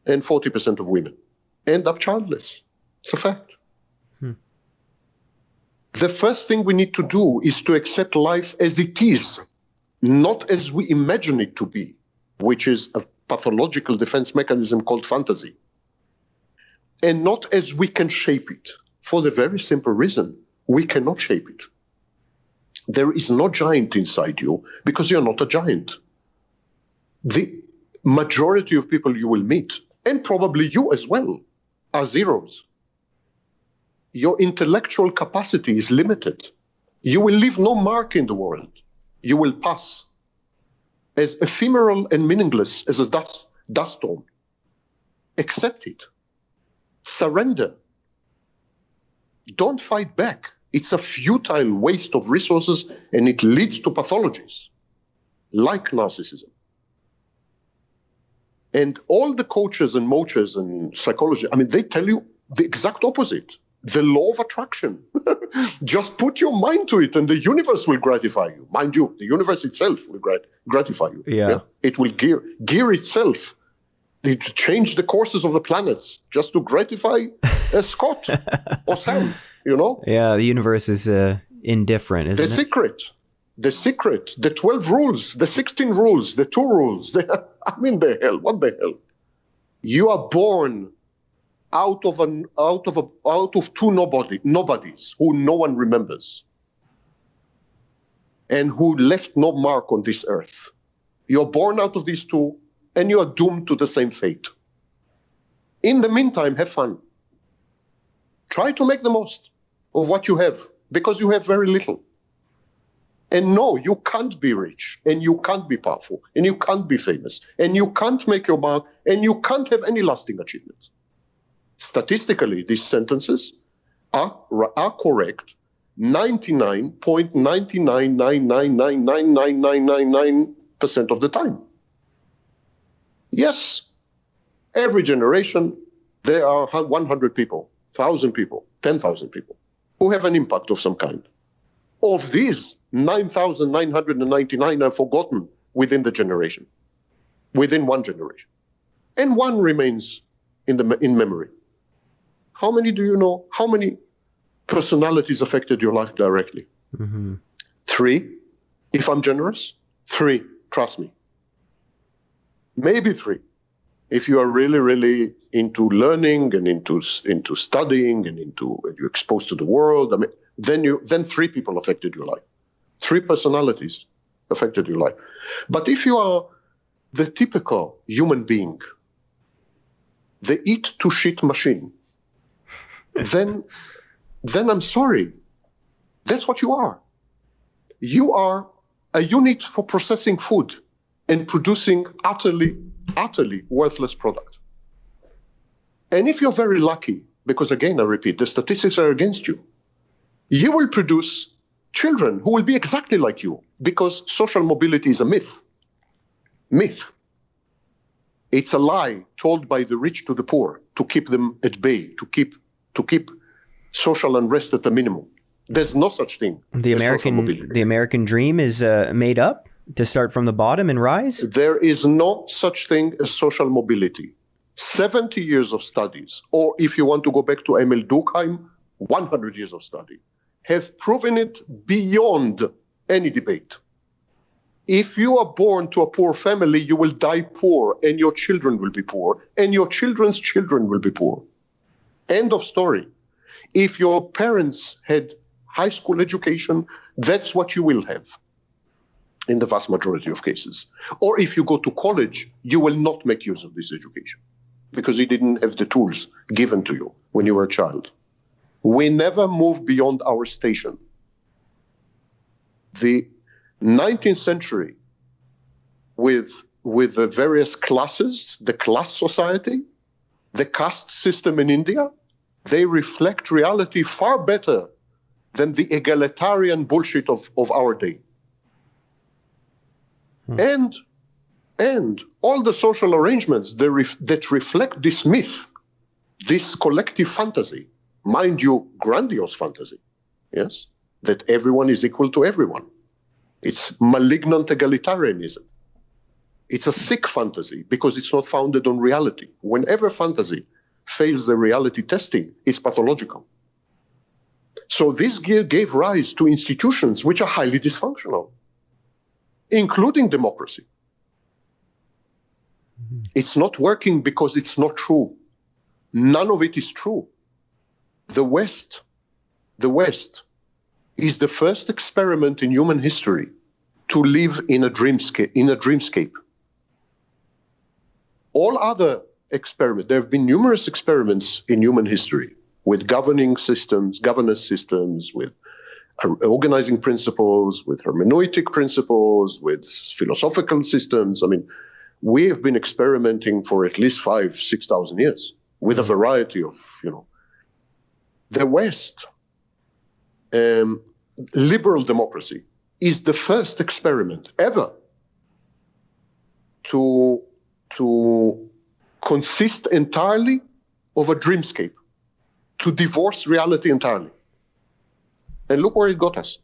Speaker 2: and 40% of women end up childless. It's a fact. The first thing we need to do is to accept life as it is not as we imagine it to be, which is a pathological defense mechanism called fantasy, and not as we can shape it, for the very simple reason we cannot shape it. There is no giant inside you because you're not a giant. The majority of people you will meet, and probably you as well, are zeros. Your intellectual capacity is limited. You will leave no mark in the world you will pass as ephemeral and meaningless as a dust, dust storm. Accept it. Surrender. don't fight back. It's a futile waste of resources and it leads to pathologies like narcissism. And all the coaches and moachers and psychology, I mean, they tell you the exact opposite. The law of attraction. Just put your mind to it and the universe will gratify you. Mind you, the universe itself will grat- gratify you.
Speaker 1: Yeah. yeah.
Speaker 2: It will gear, gear itself to change the courses of the planets just to gratify uh, Scott or Sam, you know?
Speaker 1: Yeah, the universe is uh, indifferent, isn't
Speaker 2: the
Speaker 1: it?
Speaker 2: The secret the secret, the 12 rules, the 16 rules, the two rules. The, I mean, the hell, what the hell? You are born out of an out of a out of two nobody nobodies who no one remembers and who left no mark on this earth. You're born out of these two, and you are doomed to the same fate. In the meantime, have fun. Try to make the most of what you have, because you have very little. And no, you can't be rich, and you can't be powerful, and you can't be famous, and you can't make your mark, and you can't have any lasting achievements. Statistically, these sentences are, are correct 99.9999999999% of the time. Yes, every generation, there are 100 people, 1,000 people, 10,000 people who have an impact of some kind. Of these, 9,999 are forgotten within the generation, within one generation. And one remains in, the, in memory. How many do you know? How many personalities affected your life directly? Mm-hmm. Three, if I'm generous. Three, trust me. Maybe three. If you are really, really into learning and into into studying and into you're exposed to the world, I mean, then you then three people affected your life. Three personalities affected your life. But if you are the typical human being, the eat to shit machine, then then I'm sorry. That's what you are. You are a unit for processing food and producing utterly, utterly worthless product. And if you're very lucky, because again, I repeat, the statistics are against you, you will produce children who will be exactly like you because social mobility is a myth. Myth. It's a lie told by the rich to the poor to keep them at bay, to keep to keep social unrest at a minimum. There's no such thing.
Speaker 1: The American the American dream is uh, made up to start from the bottom and rise.
Speaker 2: There is no such thing as social mobility. 70 years of studies, or if you want to go back to Emil Durkheim, 100 years of study have proven it beyond any debate. If you are born to a poor family, you will die poor, and your children will be poor, and your children's children will be poor. End of story. If your parents had high school education, that's what you will have in the vast majority of cases. Or if you go to college, you will not make use of this education because you didn't have the tools given to you when you were a child. We never move beyond our station. The 19th century, with, with the various classes, the class society, the caste system in India, they reflect reality far better than the egalitarian bullshit of, of our day. Hmm. And and all the social arrangements that, ref, that reflect this myth, this collective fantasy, mind you, grandiose fantasy, yes, that everyone is equal to everyone. It's malignant egalitarianism. It's a sick fantasy because it's not founded on reality. Whenever fantasy fails the reality testing, it's pathological. So this gave rise to institutions which are highly dysfunctional, including democracy. Mm-hmm. It's not working because it's not true. None of it is true the West, the West is the first experiment in human history to live in a dreamscape. In a dreamscape. All other experiments, there have been numerous experiments in human history with governing systems, governance systems, with organizing principles, with hermeneutic principles, with philosophical systems. I mean, we have been experimenting for at least five, six thousand years with a variety of, you know, the West um, liberal democracy is the first experiment ever to, to consist entirely of a dreamscape, to divorce reality entirely. And look where it got us.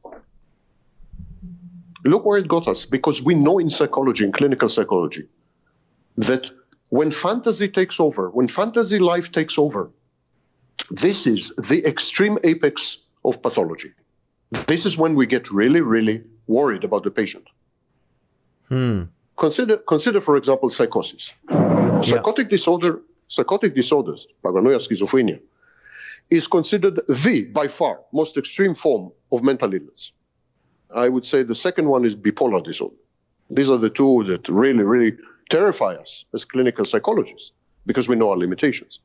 Speaker 2: Look where it got us, because we know in psychology, in clinical psychology, that when fantasy takes over, when fantasy life takes over, this is the extreme apex of pathology. This is when we get really, really worried about the patient.
Speaker 1: Hmm.
Speaker 2: Consider, consider, for example, psychosis. Psychotic disorder, psychotic disorders, paranoia, schizophrenia, is considered the, by far, most extreme form of mental illness. I would say the second one is bipolar disorder. These are the two that really, really terrify us as clinical psychologists because we know our limitations.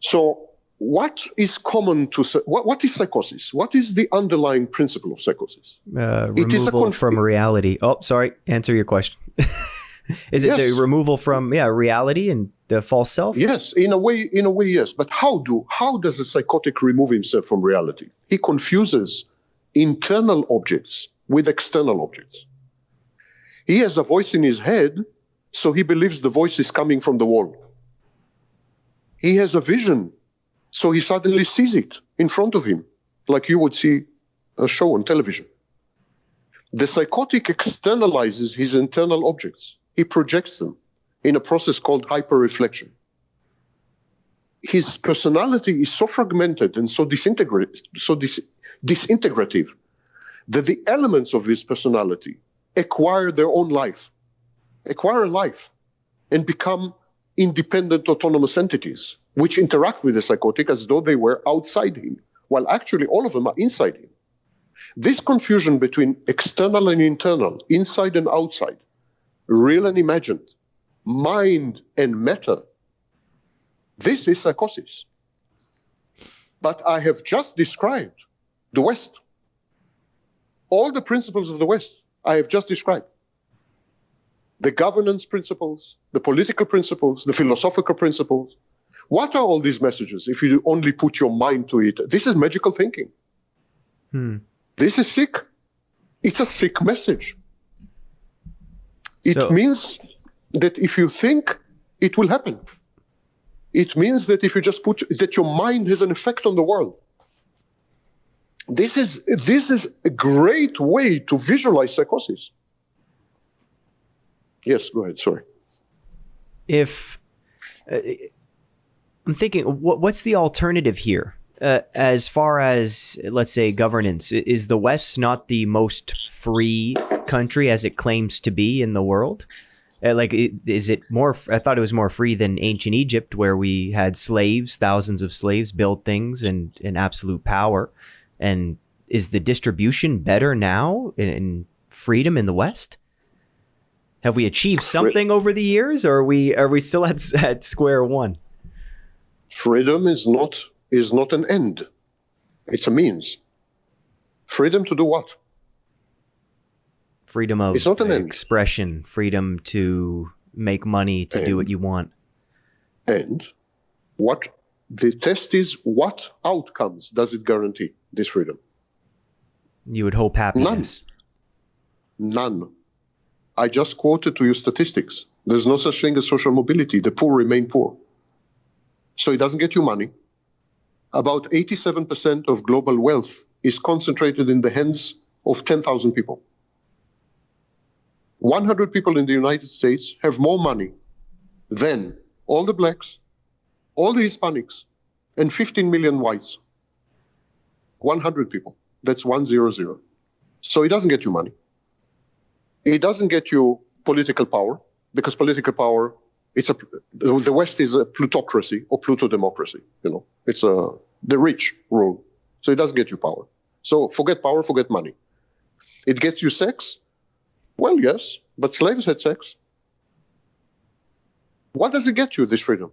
Speaker 2: So, what is common to what, what is psychosis? What is the underlying principle of psychosis?
Speaker 1: Uh, removal it is a conf- from reality. Oh, sorry. Answer your question. is it yes. the removal from yeah reality and the false self?
Speaker 2: Yes, in a way. In a way, yes. But how do how does a psychotic remove himself from reality? He confuses internal objects with external objects. He has a voice in his head, so he believes the voice is coming from the wall. He has a vision, so he suddenly sees it in front of him, like you would see a show on television. The psychotic externalizes his internal objects, he projects them in a process called hyperreflection. His personality is so fragmented and so, so dis- disintegrative that the elements of his personality acquire their own life, acquire a life, and become independent autonomous entities which interact with the psychotic as though they were outside him, while actually all of them are inside him. This confusion between external and internal, inside and outside, real and imagined, mind and matter, this is psychosis. But I have just described the West. All the principles of the West I have just described the governance principles, the political principles, the philosophical principles. What are all these messages if you only put your mind to it? This is magical thinking.
Speaker 1: Hmm.
Speaker 2: This is sick. It's a sick message. It so, means that if you think, it will happen. It means that if you just put that your mind has an effect on the world. This is this is a great way to visualize psychosis. Yes, go ahead. Sorry.
Speaker 1: If uh, I'm thinking, what, what's the alternative here? Uh, as far as let's say governance, is the West not the most free country as it claims to be in the world? Uh, like, is it more? I thought it was more free than ancient Egypt, where we had slaves, thousands of slaves, build things, and in absolute power. And is the distribution better now in, in freedom in the West? Have we achieved something over the years, or are we are we still at at square one?
Speaker 2: Freedom is not is not an end; it's a means. Freedom to do what?
Speaker 1: Freedom of it's not an expression, end. freedom to make money, to and, do what you want.
Speaker 2: And what the test is: what outcomes does it guarantee? This freedom.
Speaker 1: You would hope happiness.
Speaker 2: None. None. I just quoted to you statistics. There's no such thing as social mobility. The poor remain poor. So it doesn't get you money. About 87% of global wealth is concentrated in the hands of 10,000 people. 100 people in the United States have more money than all the blacks, all the Hispanics, and 15 million whites. 100 people. That's 100. So it doesn't get you money. It doesn't get you political power because political power, it's a the West is a plutocracy or pluto democracy. You know, it's a the rich rule, so it doesn't get you power. So forget power, forget money. It gets you sex. Well, yes, but slaves had sex. What does it get you? This freedom.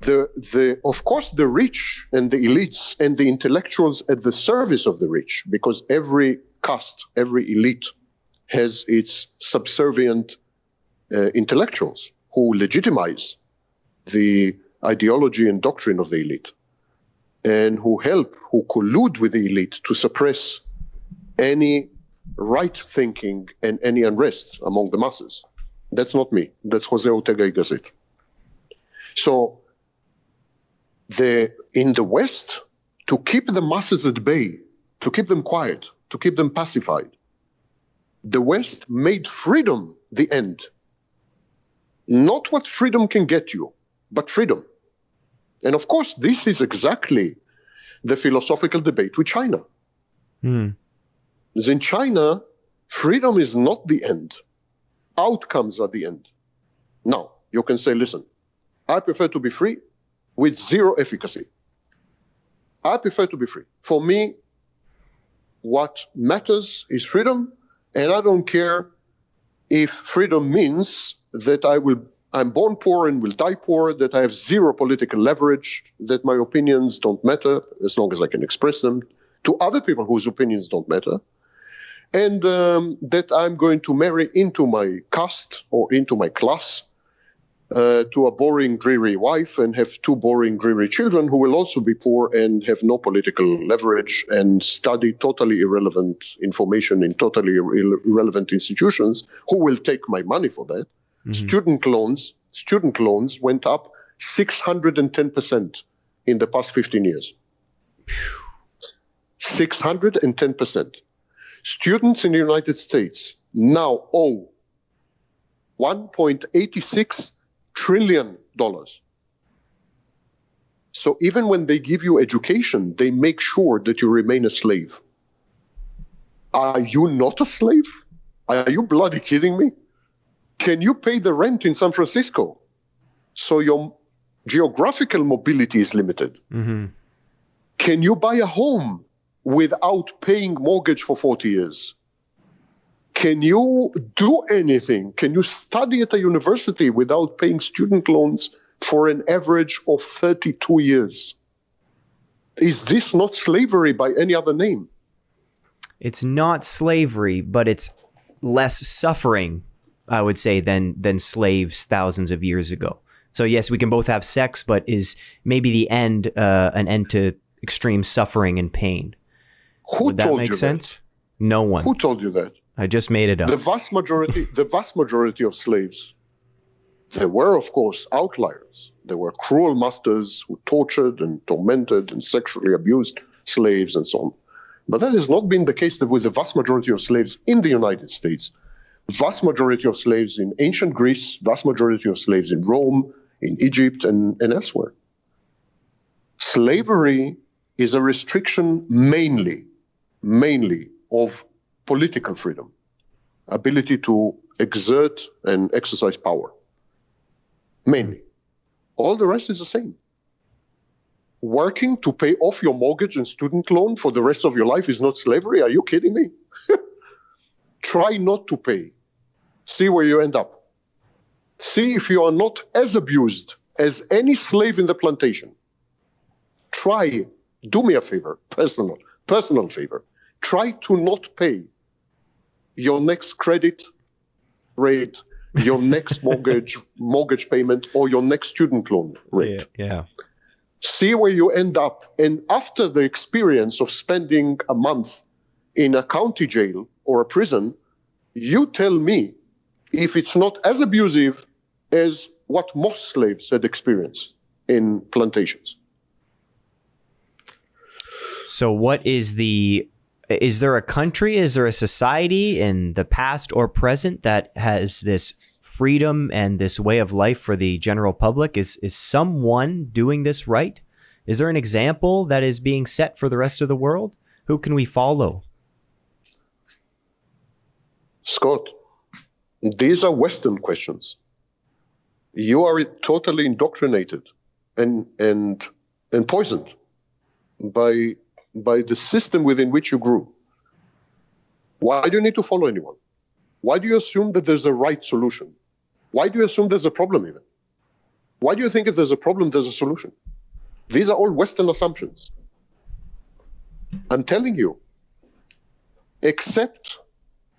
Speaker 2: The, the, of course, the rich and the elites and the intellectuals at the service of the rich, because every caste, every elite has its subservient uh, intellectuals who legitimize the ideology and doctrine of the elite. and who help, who collude with the elite to suppress any right thinking and any unrest among the masses. That's not me. That's Jose Ortega y Gasset. So, the, in the West, to keep the masses at bay, to keep them quiet, to keep them pacified, the West made freedom the end. Not what freedom can get you, but freedom. And of course, this is exactly the philosophical debate with China. Mm. In China, freedom is not the end, outcomes are the end. Now, you can say, listen, I prefer to be free with zero efficacy. I prefer to be free. For me, what matters is freedom, and I don't care if freedom means that I will I'm born poor and will die poor, that I have zero political leverage, that my opinions don't matter as long as I can express them to other people whose opinions don't matter, and um, that I'm going to marry into my caste or into my class uh, to a boring, dreary wife and have two boring, dreary children who will also be poor and have no political leverage and study totally irrelevant information in totally irrelevant institutions who will take my money for that. Mm-hmm. Student loans, student loans went up 610% in the past 15 years. 610%. Students in the United States now owe 1.86 trillion dollars. So even when they give you education, they make sure that you remain a slave. Are you not a slave? Are you bloody kidding me? can you pay the rent in San Francisco? So your geographical mobility is limited. Mm-hmm. Can you buy a home without paying mortgage for 40 years? Can you do anything? Can you study at a university without paying student loans for an average of 32 years? Is this not slavery by any other name?
Speaker 1: It's not slavery, but it's less suffering I would say, than than slaves thousands of years ago. So yes, we can both have sex, but is maybe the end uh, an end to extreme suffering and pain?
Speaker 2: Who
Speaker 1: Would that make sense?
Speaker 2: That?
Speaker 1: No one.
Speaker 2: Who told you that?
Speaker 1: I just made it up.
Speaker 2: The vast majority, the vast majority of slaves, there were of course outliers. There were cruel masters who tortured and tormented and sexually abused slaves and so on. But that has not been the case with the vast majority of slaves in the United States vast majority of slaves in ancient Greece, vast majority of slaves in Rome, in Egypt, and, and elsewhere. Slavery is a restriction mainly, mainly of political freedom, ability to exert and exercise power. Mainly. All the rest is the same. Working to pay off your mortgage and student loan for the rest of your life is not slavery. Are you kidding me? Try not to pay see where you end up. See if you are not as abused as any slave in the plantation. Try, do me a favor, personal, personal favor. Try to not pay your next credit rate, your next mortgage mortgage payment, or your next student loan rate.
Speaker 1: Yeah, yeah.
Speaker 2: See where you end up. And after the experience of spending a month in a county jail or a prison, you tell me if it's not as abusive as what most slaves had experienced in plantations.
Speaker 1: So, what is the is there a country, is there a society in the past or present that has this freedom and this way of life for the general public? Is is someone doing this right? Is there an example that is being set for the rest of the world? Who can we follow?
Speaker 2: Scott, these are Western questions. You are totally indoctrinated and and and poisoned by by the system within which you grew. Why do you need to follow anyone? Why do you assume that there's a right solution? Why do you assume there's a problem even? Why do you think if there's a problem, there's a solution? These are all Western assumptions. I'm telling you, accept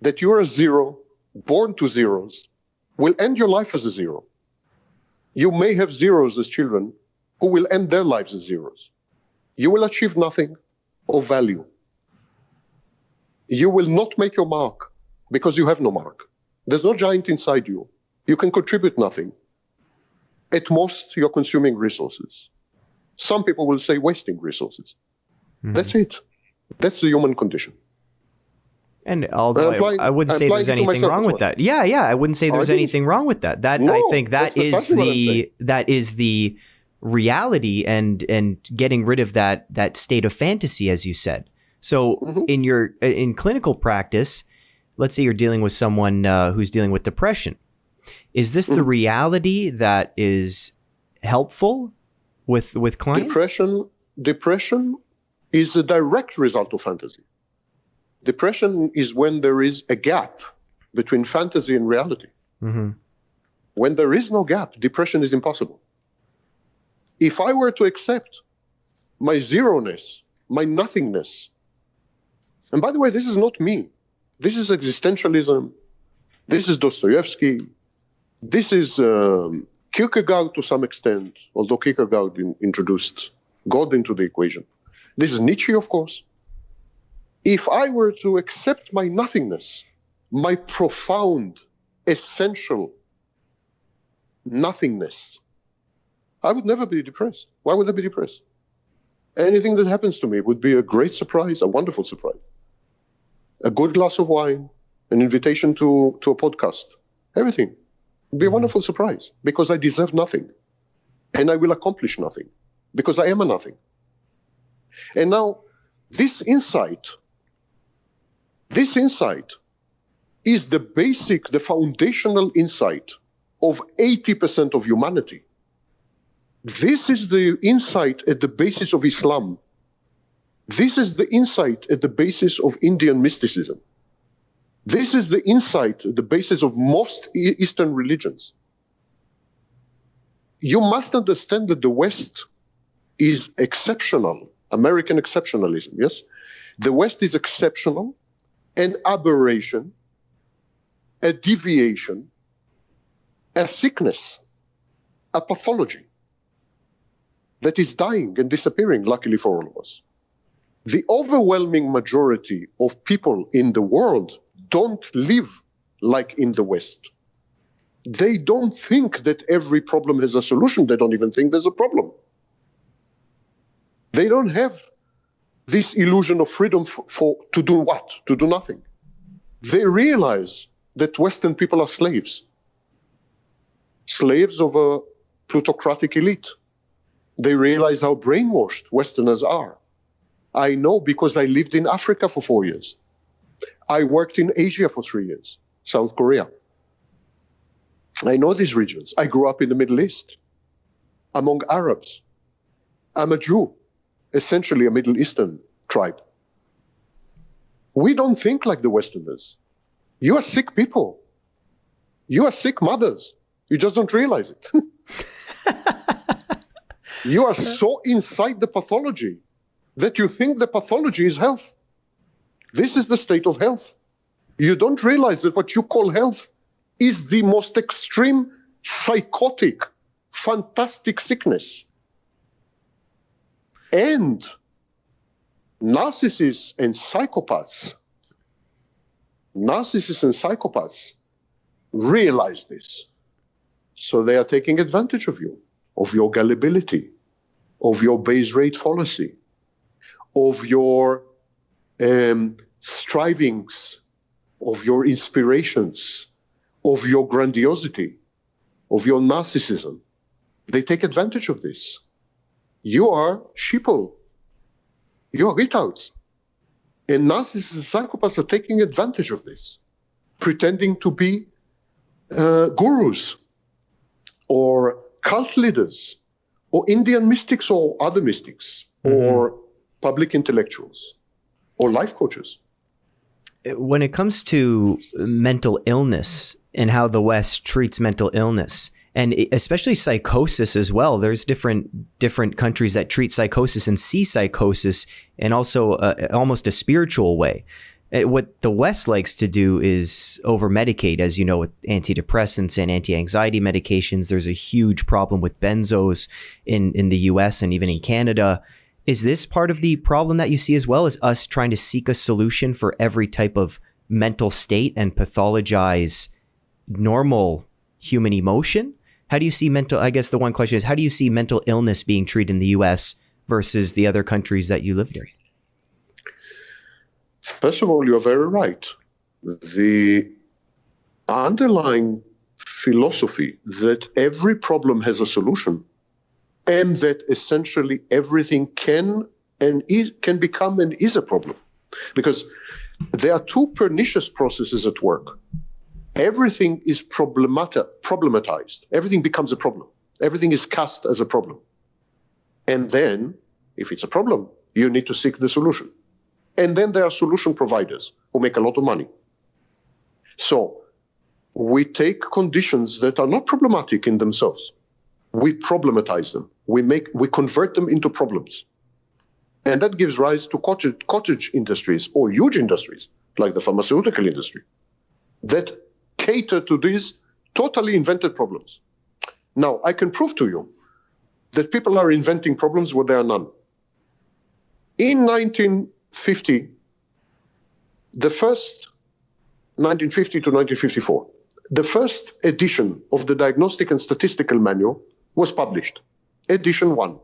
Speaker 2: that you're a zero born to zeros will end your life as a zero. You may have zeros as children who will end their lives as zeros. you will achieve nothing of value. You will not make your mark because you have no mark. There's no giant inside you. You can contribute nothing. At most, you're consuming resources. Some people will say wasting resources. Mm-hmm. That's it. That's the human condition.
Speaker 1: And although I, I, wouldn't say there's anything wrong with that. Yeah, yeah, I wouldn't say there's anything wrong with that. That no, I think that is the that is the reality and and getting rid of that that state of fantasy as you said. So mm-hmm. in your in clinical practice, let's say you're dealing with someone uh, who's dealing with depression. Is this mm-hmm. the reality that is helpful with with clients?
Speaker 2: Depression depression is a direct result of fantasy. Depression is when there is a gap between fantasy and reality. Mm-hmm. When there is no gap, depression is impossible. If I were to accept my zeroness, my nothingness, and by the way, this is not me. This is existentialism. This is Dostoevsky. This is um, Kierkegaard to some extent, although Kierkegaard in, introduced God into the equation. This is Nietzsche, of course. If I were to accept my nothingness, my profound, essential nothingness, I would never be depressed. Why would I be depressed? Anything that happens to me would be a great surprise, a wonderful surprise. A good glass of wine, an invitation to, to a podcast, everything would be a mm-hmm. wonderful surprise because I deserve nothing and I will accomplish nothing because I am a nothing. And now, this insight this insight is the basic, the foundational insight of 80% of humanity. This is the insight at the basis of Islam. This is the insight at the basis of Indian mysticism. This is the insight at the basis of most Eastern religions. You must understand that the West is exceptional, American exceptionalism, yes? The West is exceptional an aberration, a deviation, a sickness, a pathology that is dying and disappearing, luckily for all of us. The overwhelming majority of people in the world don't live like in the West. They don't think that every problem has a solution. They don't even think there's a problem. They don't have this illusion of freedom for, for to do what? To do nothing. They realize that Western people are slaves, slaves of a plutocratic elite. They realize how brainwashed Westerners are. I know because I lived in Africa for four years. I worked in Asia for three years, South Korea. I know these regions. I grew up in the Middle East among Arabs. I'm a Jew essentially a Middle Eastern tribe. We don't think like the Westerners. You are sick people. You are sick mothers. You just don't realize it. you are so inside the pathology that you think the pathology is health. This is the state of health. You don't realize that what you call health is the most extreme, psychotic, fantastic sickness and narcissists and psychopaths, narcissists and psychopaths realize this. So they are taking advantage of you, of your gullibility, of your base rate fallacy, of your um, strivings, of your inspirations, of your grandiosity, of your narcissism. They take advantage of this you are sheeple. You are retards. And narcissists and psychopaths are taking advantage of this, pretending to be uh, gurus or cult leaders or Indian mystics or other mystics mm-hmm. or public intellectuals or life coaches.
Speaker 1: When it comes to mental illness and how the West treats mental illness, and especially psychosis as well. There's different different countries that treat psychosis and see psychosis in also a, almost a spiritual way. Uh, what the West likes to do is over medicate, as you know, with antidepressants and anti anxiety medications. There's a huge problem with benzos in, in the US and even in Canada. Is this part of the problem that you see as well as us trying to seek a solution for every type of mental state and pathologize normal human emotion? How do you see mental? I guess the one question is how do you see mental illness being treated in the US versus the other countries that you lived in?
Speaker 2: First of all, you're very right. The underlying philosophy that every problem has a solution and that essentially everything can and is, can become and is a problem. Because there are two pernicious processes at work. Everything is problemati- problematized. Everything becomes a problem. Everything is cast as a problem. And then if it's a problem you need to seek the solution and then there are solution providers who make a lot of money so we take conditions that are not problematic in themselves. We problematize them. We make we convert them into problems. And that gives rise to cottage, cottage industries or huge industries like the pharmaceutical industry that cater to these totally invented problems. Now, I can prove to you that people are inventing problems where there are none. In 1950, the first 1950 to 1954, the first edition of the Diagnostic and Statistical Manual was published, edition one.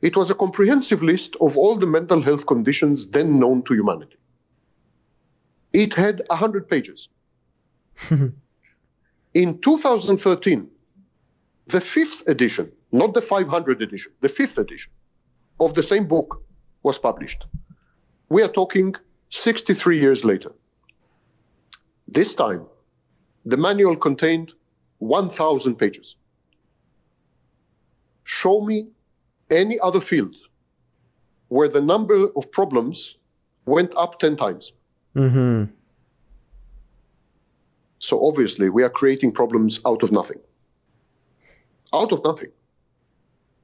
Speaker 2: It was a comprehensive list of all the mental health conditions then known to humanity. It had 100 pages. In 2013, the fifth edition, not the 500 edition, the fifth edition of the same book was published. We are talking 63 years later. This time, the manual contained 1,000 pages. Show me any other field where the number of problems went up 10 times. Mm-hmm. So obviously, we are creating problems out of nothing. Out of nothing.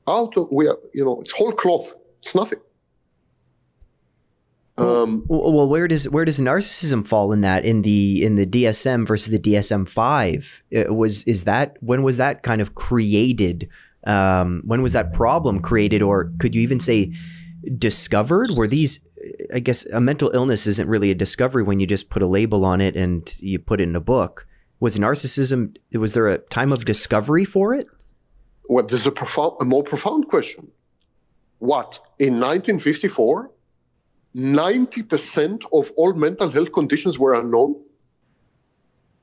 Speaker 2: Out of, we are, you know, it's whole cloth. It's nothing.
Speaker 1: Um, well, well, where does where does narcissism fall in that in the in the DSM versus the DSM five? Was is that when was that kind of created? Um, when was that problem created, or could you even say discovered? Were these? I guess a mental illness isn't really a discovery when you just put a label on it and you put it in a book. Was narcissism? Was there a time of discovery for it?
Speaker 2: Well, there's a profound, a more profound question. What in 1954? 90% of all mental health conditions were unknown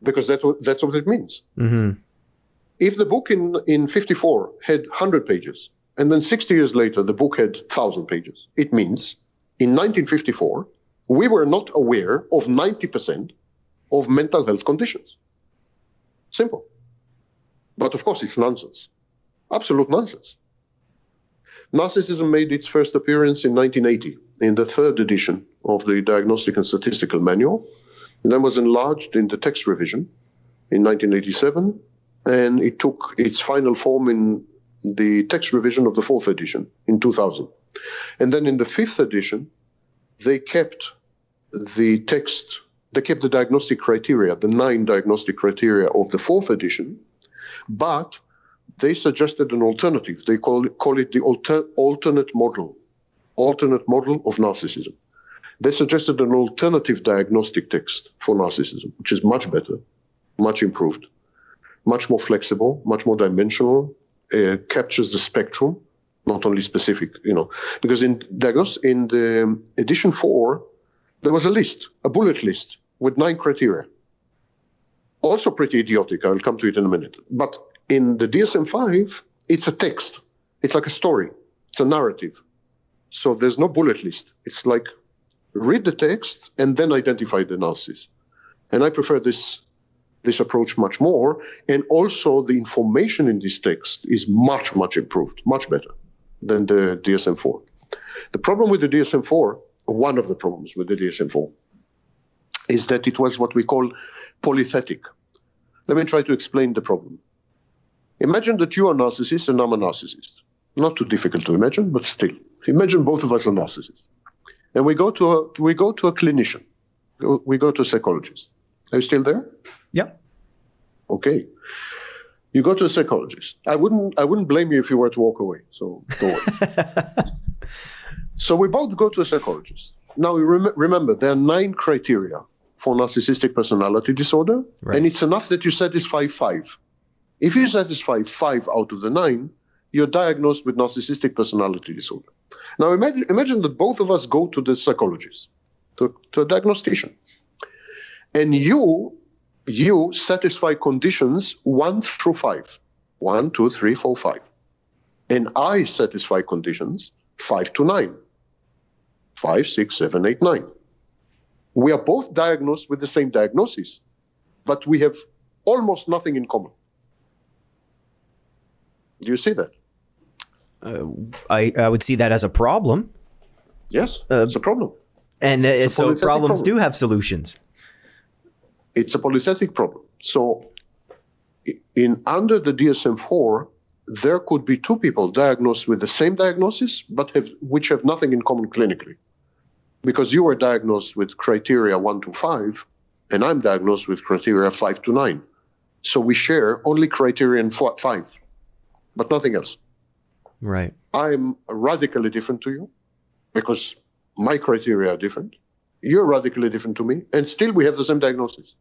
Speaker 2: because that, that's what it means. Mm-hmm. If the book in, in 54 had 100 pages, and then 60 years later the book had 1,000 pages, it means in 1954, we were not aware of 90% of mental health conditions. Simple. But of course, it's nonsense. Absolute nonsense. Narcissism made its first appearance in 1980 in the third edition of the Diagnostic and Statistical Manual. And then was enlarged in the text revision in 1987, and it took its final form in the text revision of the fourth edition in 2000. And then in the fifth edition, they kept the text, they kept the diagnostic criteria, the nine diagnostic criteria of the fourth edition, but they suggested an alternative. They call it, call it the alter, alternate model, alternate model of narcissism. They suggested an alternative diagnostic text for narcissism, which is much better, much improved, much more flexible, much more dimensional, uh, captures the spectrum, not only specific, you know, because in diagnose in the edition four, there was a list, a bullet list with nine criteria. Also pretty idiotic. I'll come to it in a minute. But in the DSM 5, it's a text. It's like a story. It's a narrative. So there's no bullet list. It's like read the text and then identify the analysis. And I prefer this this approach much more. And also the information in this text is much, much improved, much better than the DSM 4. The problem with the DSM 4, one of the problems with the DSM 4, is that it was what we call polythetic. Let me try to explain the problem. Imagine that you are a narcissist and I'm a narcissist. Not too difficult to imagine, but still. Imagine both of us are narcissists. And we go to a, we go to a clinician. We go to a psychologist. Are you still there?
Speaker 1: Yeah.
Speaker 2: Okay. You go to a psychologist. I wouldn't I wouldn't blame you if you were to walk away. So don't worry. so we both go to a psychologist. Now rem- remember there are nine criteria for narcissistic personality disorder,
Speaker 1: Right.
Speaker 2: and it's enough that you satisfy five. If you satisfy five out of the nine, you're diagnosed with narcissistic personality disorder. Now imagine, imagine that both of us go to the psychologist, to, to a diagnostician, and you you satisfy conditions one through five. One, two, three, four, five. And I satisfy conditions five to nine. Five, six, seven, eight, nine. We are both diagnosed with the same diagnosis, but we have almost nothing in common. Do you see that?
Speaker 1: I, I would see that as a problem.
Speaker 2: Yes,
Speaker 1: Uh,
Speaker 2: it's a problem.
Speaker 1: And uh, so problems
Speaker 2: problem.
Speaker 1: do have solutions.
Speaker 2: it's a polythetic problem. So, in under the DSM-4, there could be two people diagnosed with the same diagnosis, but have which have nothing in common clinically, because you were diagnosed with criteria one to five, and I'm diagnosed with criteria five to nine. So we share only criterion four, five, but nothing else.
Speaker 1: Right.
Speaker 2: I'm radically different to you, because my criteria are different. You're radically different to me, and still we have the same diagnosis.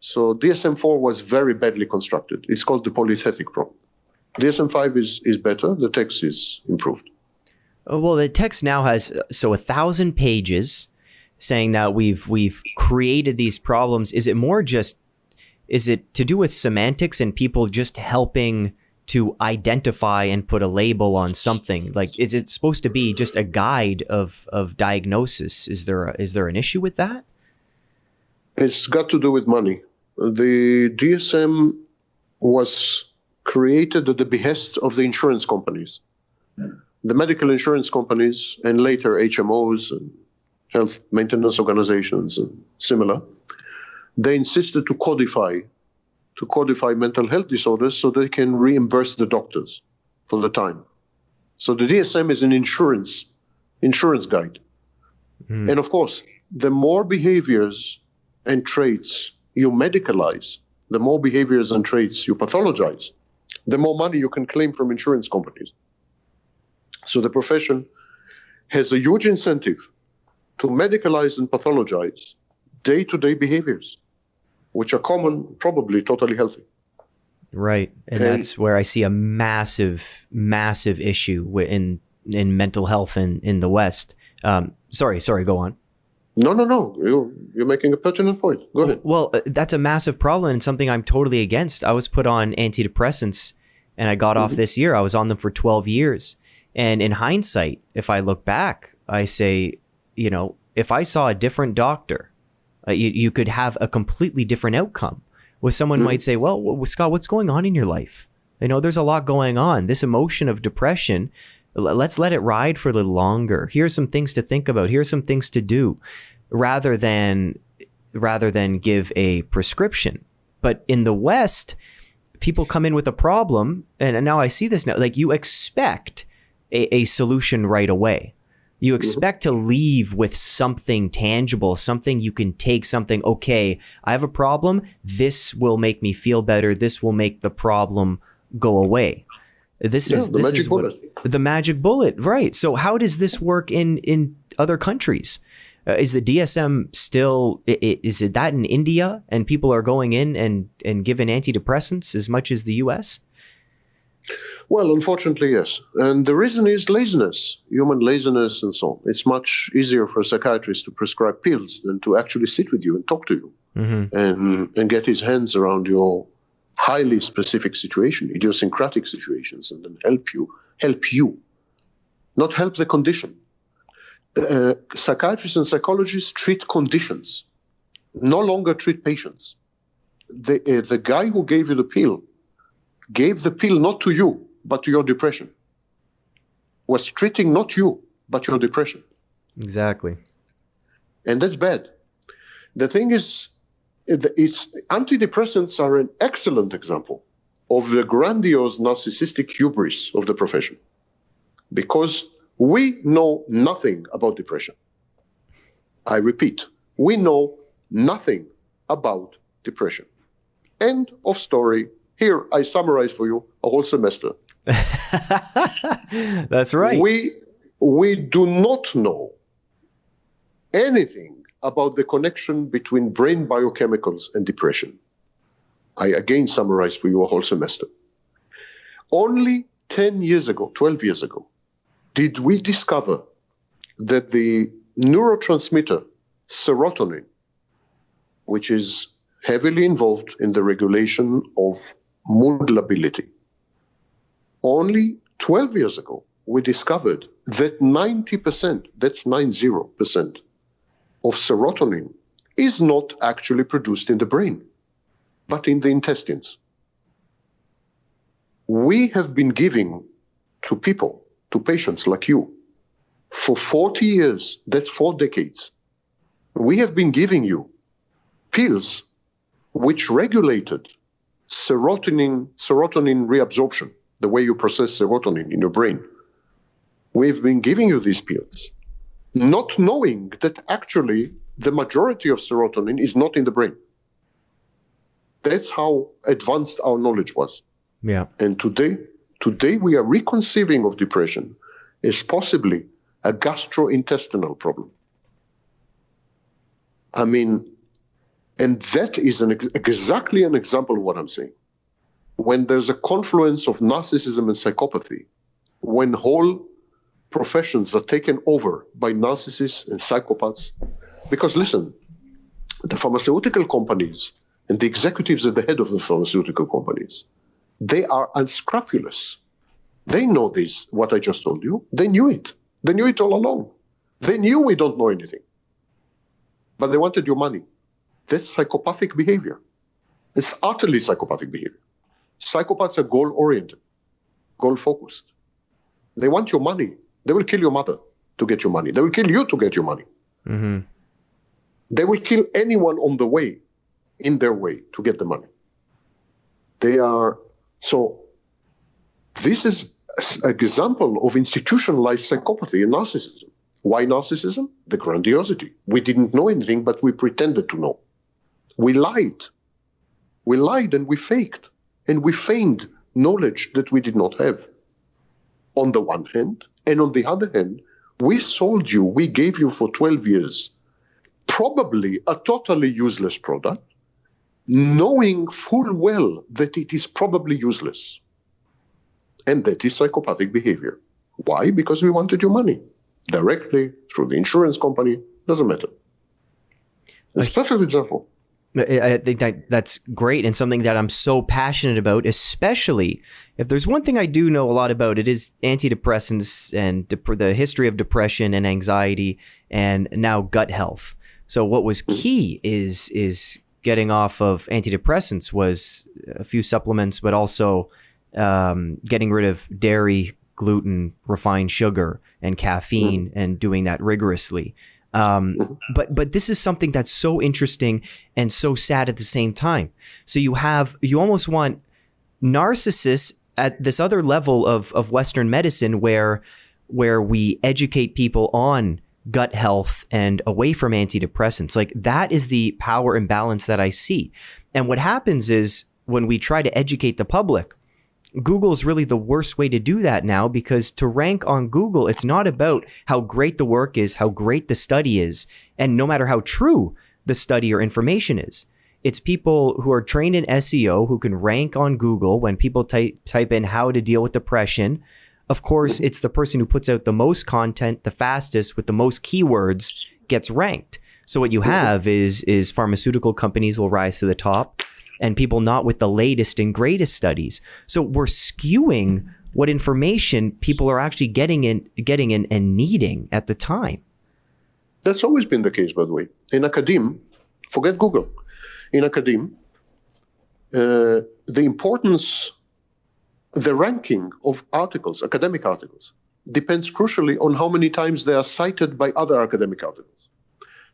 Speaker 2: So DSM-4 was very badly constructed. It's called the polythetic problem. DSM-5 is, is better. The text is improved.
Speaker 1: Uh, Well, the text now has uh, so a thousand pages saying that we've we've created these problems. Is it more just is it to do with semantics and people just helping to identify and put a label on something? Like, is it supposed to be just a guide of of diagnosis? Is there a, is there an issue with that?
Speaker 2: It's got to do with money. The DSM was created at the behest of the insurance companies. The medical insurance companies and later HMOs and health maintenance organizations and similar, they insisted to codify to codify mental health disorders so they can reimburse the doctors for the time. So the DSM is an insurance insurance guide.
Speaker 1: Hmm.
Speaker 2: And of course, the more behaviors and traits you medicalize, the more behaviors and traits you pathologize, the more money you can claim from insurance companies. So the profession has a huge incentive to medicalize and pathologize day to day behaviors, which are common, probably totally healthy.
Speaker 1: Right, and
Speaker 2: And-
Speaker 1: that's where I see a massive, massive issue in in mental health in in the West. Um, sorry, sorry, go on.
Speaker 2: No, no, no. You, you're making a pertinent point. Go ahead.
Speaker 1: Well, uh, that's a massive problem and something I'm totally against. I was put on antidepressants and I got off this year. I was on them for 12 years. And in hindsight, if I look back, I say, you know, if I saw a different doctor, uh, you, you could have a completely different outcome. Where someone
Speaker 2: Mhm.
Speaker 1: might say, well, Scott, what's going on in your life? You know, there's a lot going on. This emotion of depression, let's let it ride for a little longer. Here's some things to think about. Here's some things to do rather than rather than give a prescription. But in the West, people come in with a problem, and now I see this now. Like you expect a, a solution right away. You expect to leave with something tangible, something you can take, something, okay, I have a problem. This will make me feel better. This will make the problem go away. This
Speaker 2: Yeah,
Speaker 1: is
Speaker 2: the
Speaker 1: this
Speaker 2: magic
Speaker 1: is what-
Speaker 2: bullet.
Speaker 1: the magic bullet, right? So how does this work in in other countries? Uh, is the DSM still is it that in India and people are going in and and given antidepressants as much as the US?
Speaker 2: Well, unfortunately, yes. And the reason is laziness, human laziness, and so on. It's much easier for a psychiatrist to prescribe pills than to actually sit with you and talk to you
Speaker 1: Mm-hmm.
Speaker 2: and, and get his hands around your highly specific situation, idiosyncratic situations, and then help you, help you, not help the condition. Uh, psychiatrists and psychologists treat conditions, no longer treat patients. The, uh, the guy who gave you the pill gave the pill not to you, but to your depression. Was treating not you, but your depression.
Speaker 1: Exactly.
Speaker 2: And that's bad. The thing is, it's antidepressants are an excellent example of the grandiose narcissistic hubris of the profession. Because we know nothing about depression. I repeat, we know nothing about depression. End of story. Here, I summarize for you a whole semester.
Speaker 1: That's right.
Speaker 2: We we do not know anything about the connection between brain biochemicals and depression. I again summarize for you a whole semester. Only 10 years ago, 12 years ago, did we discover that the neurotransmitter serotonin, which is heavily involved in the regulation of mood lability, only 12 years ago, we discovered that 90%, that's 90%, of serotonin is not actually produced in the brain, but in the intestines. We have been giving to people, to patients like you, for 40 years, that's four decades, we have been giving you pills which regulated serotonin, serotonin reabsorption, the way you process serotonin in your brain. We've been giving you these pills not knowing that actually the majority of serotonin is not in the brain. That's how advanced our knowledge was.
Speaker 1: Yeah.
Speaker 2: And today, today we are reconceiving of depression as possibly a gastrointestinal problem. I mean, and that is an, exactly an example of what I'm saying. When there's a confluence of narcissism and psychopathy, when whole professions are taken over by narcissists and psychopaths. Because listen, the pharmaceutical companies and the executives at the head of the pharmaceutical companies, they are unscrupulous. They know this, what I just told you. They knew it. They knew it all along. They knew we don't know anything. But they wanted your money. That's psychopathic behavior. It's utterly psychopathic behavior. Psychopaths are goal oriented, goal focused. They want your money. They will kill your mother to get your money. They will kill you to get your money.
Speaker 1: Mm-hmm.
Speaker 2: They will kill anyone on the way, in their way, to get the money. They are so. This is an example of institutionalized psychopathy and narcissism. Why narcissism? The grandiosity. We didn't know anything, but we pretended to know. We lied. We lied and we faked. And we feigned knowledge that we did not have. On the one hand, and on the other hand, we sold you, we gave you for 12 years probably a totally useless product, knowing full well that it is probably useless. And that is psychopathic behavior. Why? Because we wanted your money directly through the insurance company, doesn't matter. It's a perfect example.
Speaker 1: I think that that's great and something that I'm so passionate about, especially if there's one thing I do know a lot about, it is antidepressants and dep- the history of depression and anxiety and now gut health. So what was key is is getting off of antidepressants was a few supplements, but also um, getting rid of dairy, gluten, refined sugar, and caffeine, mm. and doing that rigorously. Um, mm-hmm. but but this is something that's so interesting and so sad at the same time. So you have you almost want narcissists at this other level of of Western medicine where where we educate people on gut health and away from antidepressants. Like that is the power imbalance that I see. And what happens is when we try to educate the public, Google is really the worst way to do that now because to rank on Google, it's not about how great the work is, how great the study is, and no matter how true the study or information is. It's people who are trained in SEO who can rank on Google when people type, type in how to deal with depression. Of course, it's the person who puts out the most content the fastest with the most keywords gets ranked. So what you have is is pharmaceutical companies will rise to the top and people not with the latest and greatest studies. So we're skewing what information people are actually getting in, getting in, and needing at the time.
Speaker 2: That's always been the case, by the way. In academia, forget Google. In academia, uh, the importance, the ranking of articles, academic articles, depends crucially on how many times they are cited by other academic articles.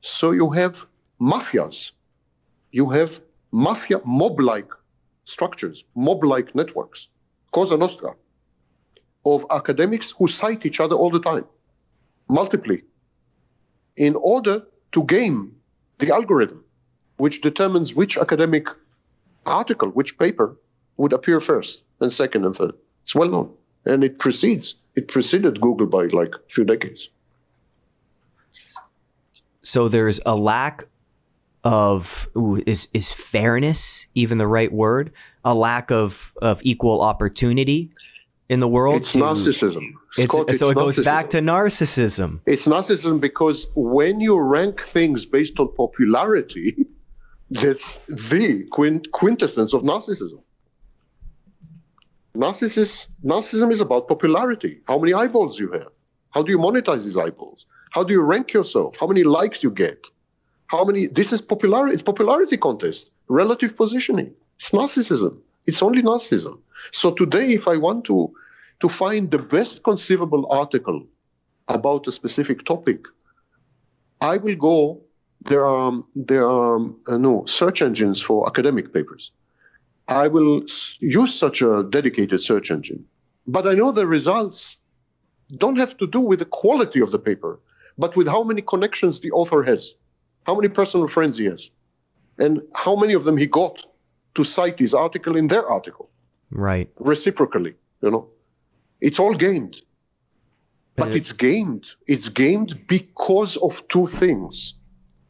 Speaker 2: So you have mafias, you have mafia mob-like structures, mob-like networks, Cosa Nostra, of academics who cite each other all the time, multiply, in order to game the algorithm which determines which academic article, which paper would appear first, and second, and third. It's well known, and it precedes. It preceded Google by like a few decades.
Speaker 1: So there's a lack of ooh, is is fairness even the right word? A lack of of equal opportunity in the world.
Speaker 2: It's to, narcissism.
Speaker 1: It's, Scott, it's so it narcissism. goes back to narcissism.
Speaker 2: It's narcissism because when you rank things based on popularity, that's the quint- quintessence of narcissism. Narcissus, narcissism is about popularity. How many eyeballs you have? How do you monetize these eyeballs? How do you rank yourself? How many likes you get? How many? This is popularity. It's popularity contest, relative positioning. It's narcissism. It's only narcissism. So today, if I want to to find the best conceivable article about a specific topic, I will go. There are there are uh, no search engines for academic papers. I will use such a dedicated search engine, but I know the results don't have to do with the quality of the paper, but with how many connections the author has, how many personal friends he has, and how many of them he got to cite his article in their article.
Speaker 1: Right.
Speaker 2: Reciprocally, you know. It's all gained. But it's gained. It's gained because of two things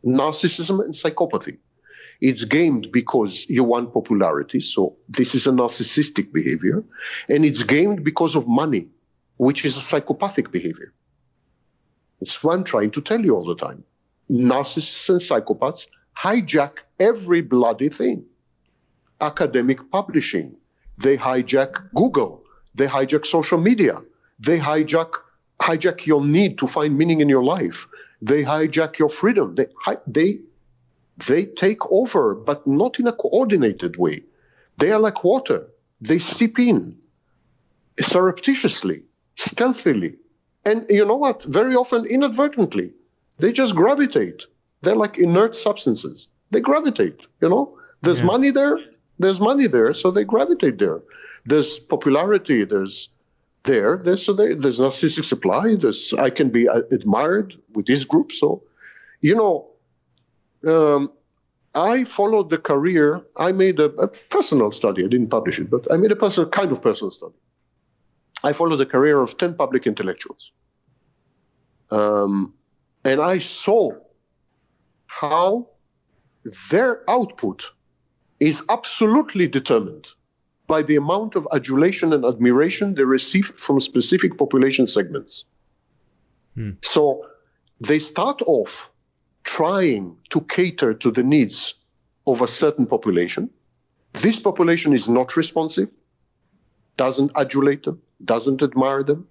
Speaker 2: narcissism and psychopathy. It's gained because you want popularity. So this is a narcissistic behavior. And it's gained because of money, which is a psychopathic behavior. It's what I'm trying to tell you all the time. Narcissists and psychopaths hijack every bloody thing. Academic publishing. They hijack Google. They hijack social media. They hijack hijack your need to find meaning in your life. They hijack your freedom. They they they take over, but not in a coordinated way. They are like water. They seep in surreptitiously, stealthily, and you know what? Very often inadvertently, they just gravitate. They're like inert substances. They gravitate. You know, there's yeah. money there. There's money there, so they gravitate there. There's popularity. There's there. There's so they, there's narcissistic supply. There's I can be uh, admired with this group. So, you know, um, I followed the career. I made a, a, personal study. I didn't publish it, but I made a personal kind of personal study. I followed the career of ten public intellectuals, um, and I saw how their output is absolutely determined by the amount of adulation and admiration they receive from specific population segments. Hmm. So they start off trying to cater to the needs of a certain population. This population is not responsive, doesn't adulate them, doesn't admire them,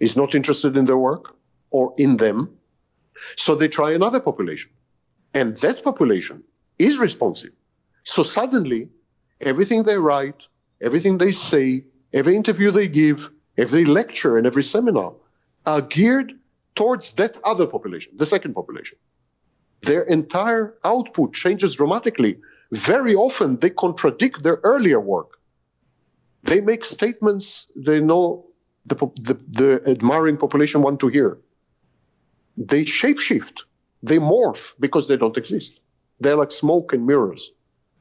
Speaker 2: is not interested in their work or in them. So they try another population. And that population is responsive. So suddenly, everything they write, everything they say, every interview they give, every lecture and every seminar are geared towards that other population, the second population. Their entire output changes dramatically. Very often they contradict their earlier work. They make statements they know the, the, the admiring population want to hear. They shapeshift, they morph because they don't exist. They're like smoke and mirrors.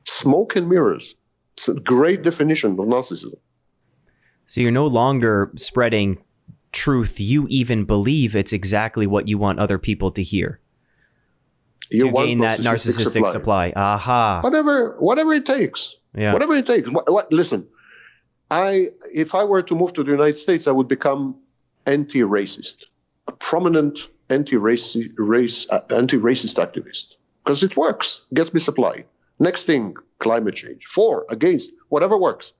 Speaker 2: Smoke and mirrors. It's a great definition of narcissism.
Speaker 1: So you're no longer spreading truth you even believe it's exactly what you want other people to hear. You to gain that narcissistic supply. supply. Aha.
Speaker 2: Whatever, whatever it takes. Yeah. Whatever it takes. What, what, listen, I if I were to move to the United States, I would become anti-racist, a prominent anti-race race uh, anti-racist activist because it works, gets me supply. Next thing, climate change. For, against, whatever works.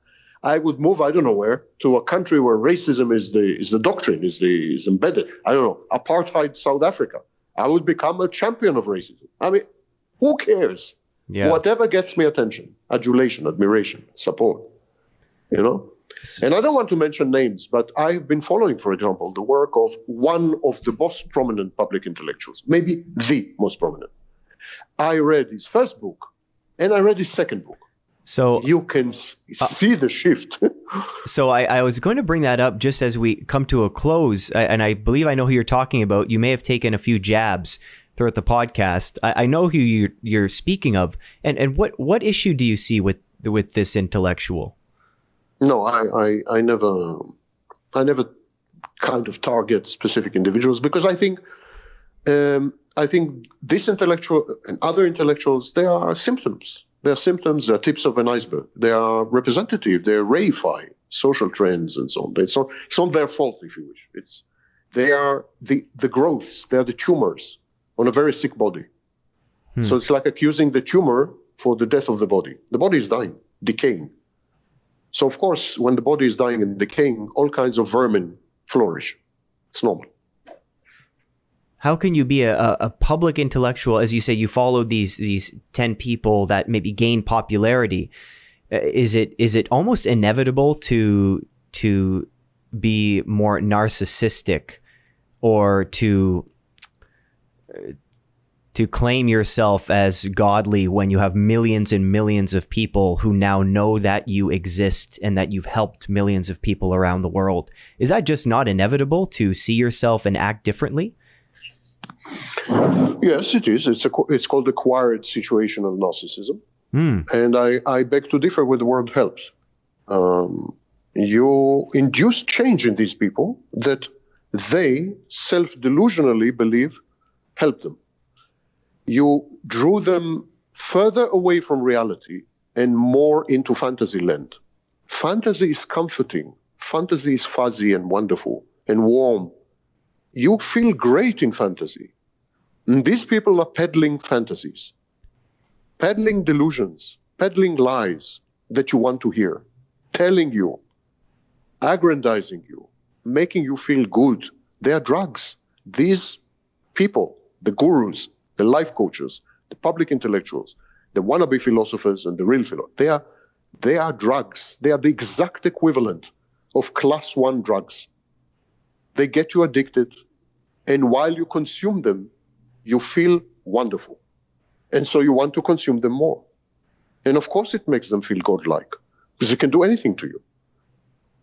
Speaker 2: I would move, I don't know where, to a country where racism is the is the doctrine, is the is embedded. I don't know, apartheid South Africa. I would become a champion of racism. I mean, who cares? Yeah. Whatever gets me attention, adulation, admiration, support. You know? And I don't want to mention names, but I've been following, for example, the work of one of the most prominent public intellectuals, maybe the most prominent. I read his first book, and I read his second book.
Speaker 1: So
Speaker 2: you can uh, see the shift.
Speaker 1: so I, I, was going to bring that up just as we come to a close, and I believe I know who you're talking about. You may have taken a few jabs throughout the podcast. I, I know who you're, you're, speaking of, and and what what issue do you see with with this intellectual?
Speaker 2: No, I, I, I never, I never kind of target specific individuals because I think, um, I think this intellectual and other intellectuals, they are symptoms. They are symptoms. They are tips of an iceberg. They are representative. They reify social trends and so on. It's not, it's not their fault, if you wish. It's they are the the growths. They are the tumors on a very sick body. Hmm. So it's like accusing the tumor for the death of the body. The body is dying, decaying. So of course, when the body is dying and decaying, all kinds of vermin flourish. It's normal.
Speaker 1: How can you be a, a public intellectual, as you say, you followed these these ten people that maybe gained popularity? Uh, is it is it almost inevitable to to be more narcissistic or to to claim yourself as godly when you have millions and millions of people who now know that you exist and that you've helped millions of people around the world. Is that just not inevitable to see yourself and act differently?
Speaker 2: Yes, it is. It's a it's called acquired situational narcissism, mm. and I I beg to differ with the word helps. Um, you induce change in these people that they self delusionally believe help them you drew them further away from reality and more into fantasy land. Fantasy is comforting. Fantasy is fuzzy and wonderful and warm. You feel great in fantasy. And these people are peddling fantasies, peddling delusions, peddling lies that you want to hear, telling you, aggrandizing you, making you feel good. They are drugs. These people, the gurus, the life coaches, the public intellectuals, the wannabe philosophers, and the real philosophers. They are, they are drugs. They are the exact equivalent of class one drugs. They get you addicted, and while you consume them, you feel wonderful. And so you want to consume them more. And of course, it makes them feel godlike because they can do anything to you.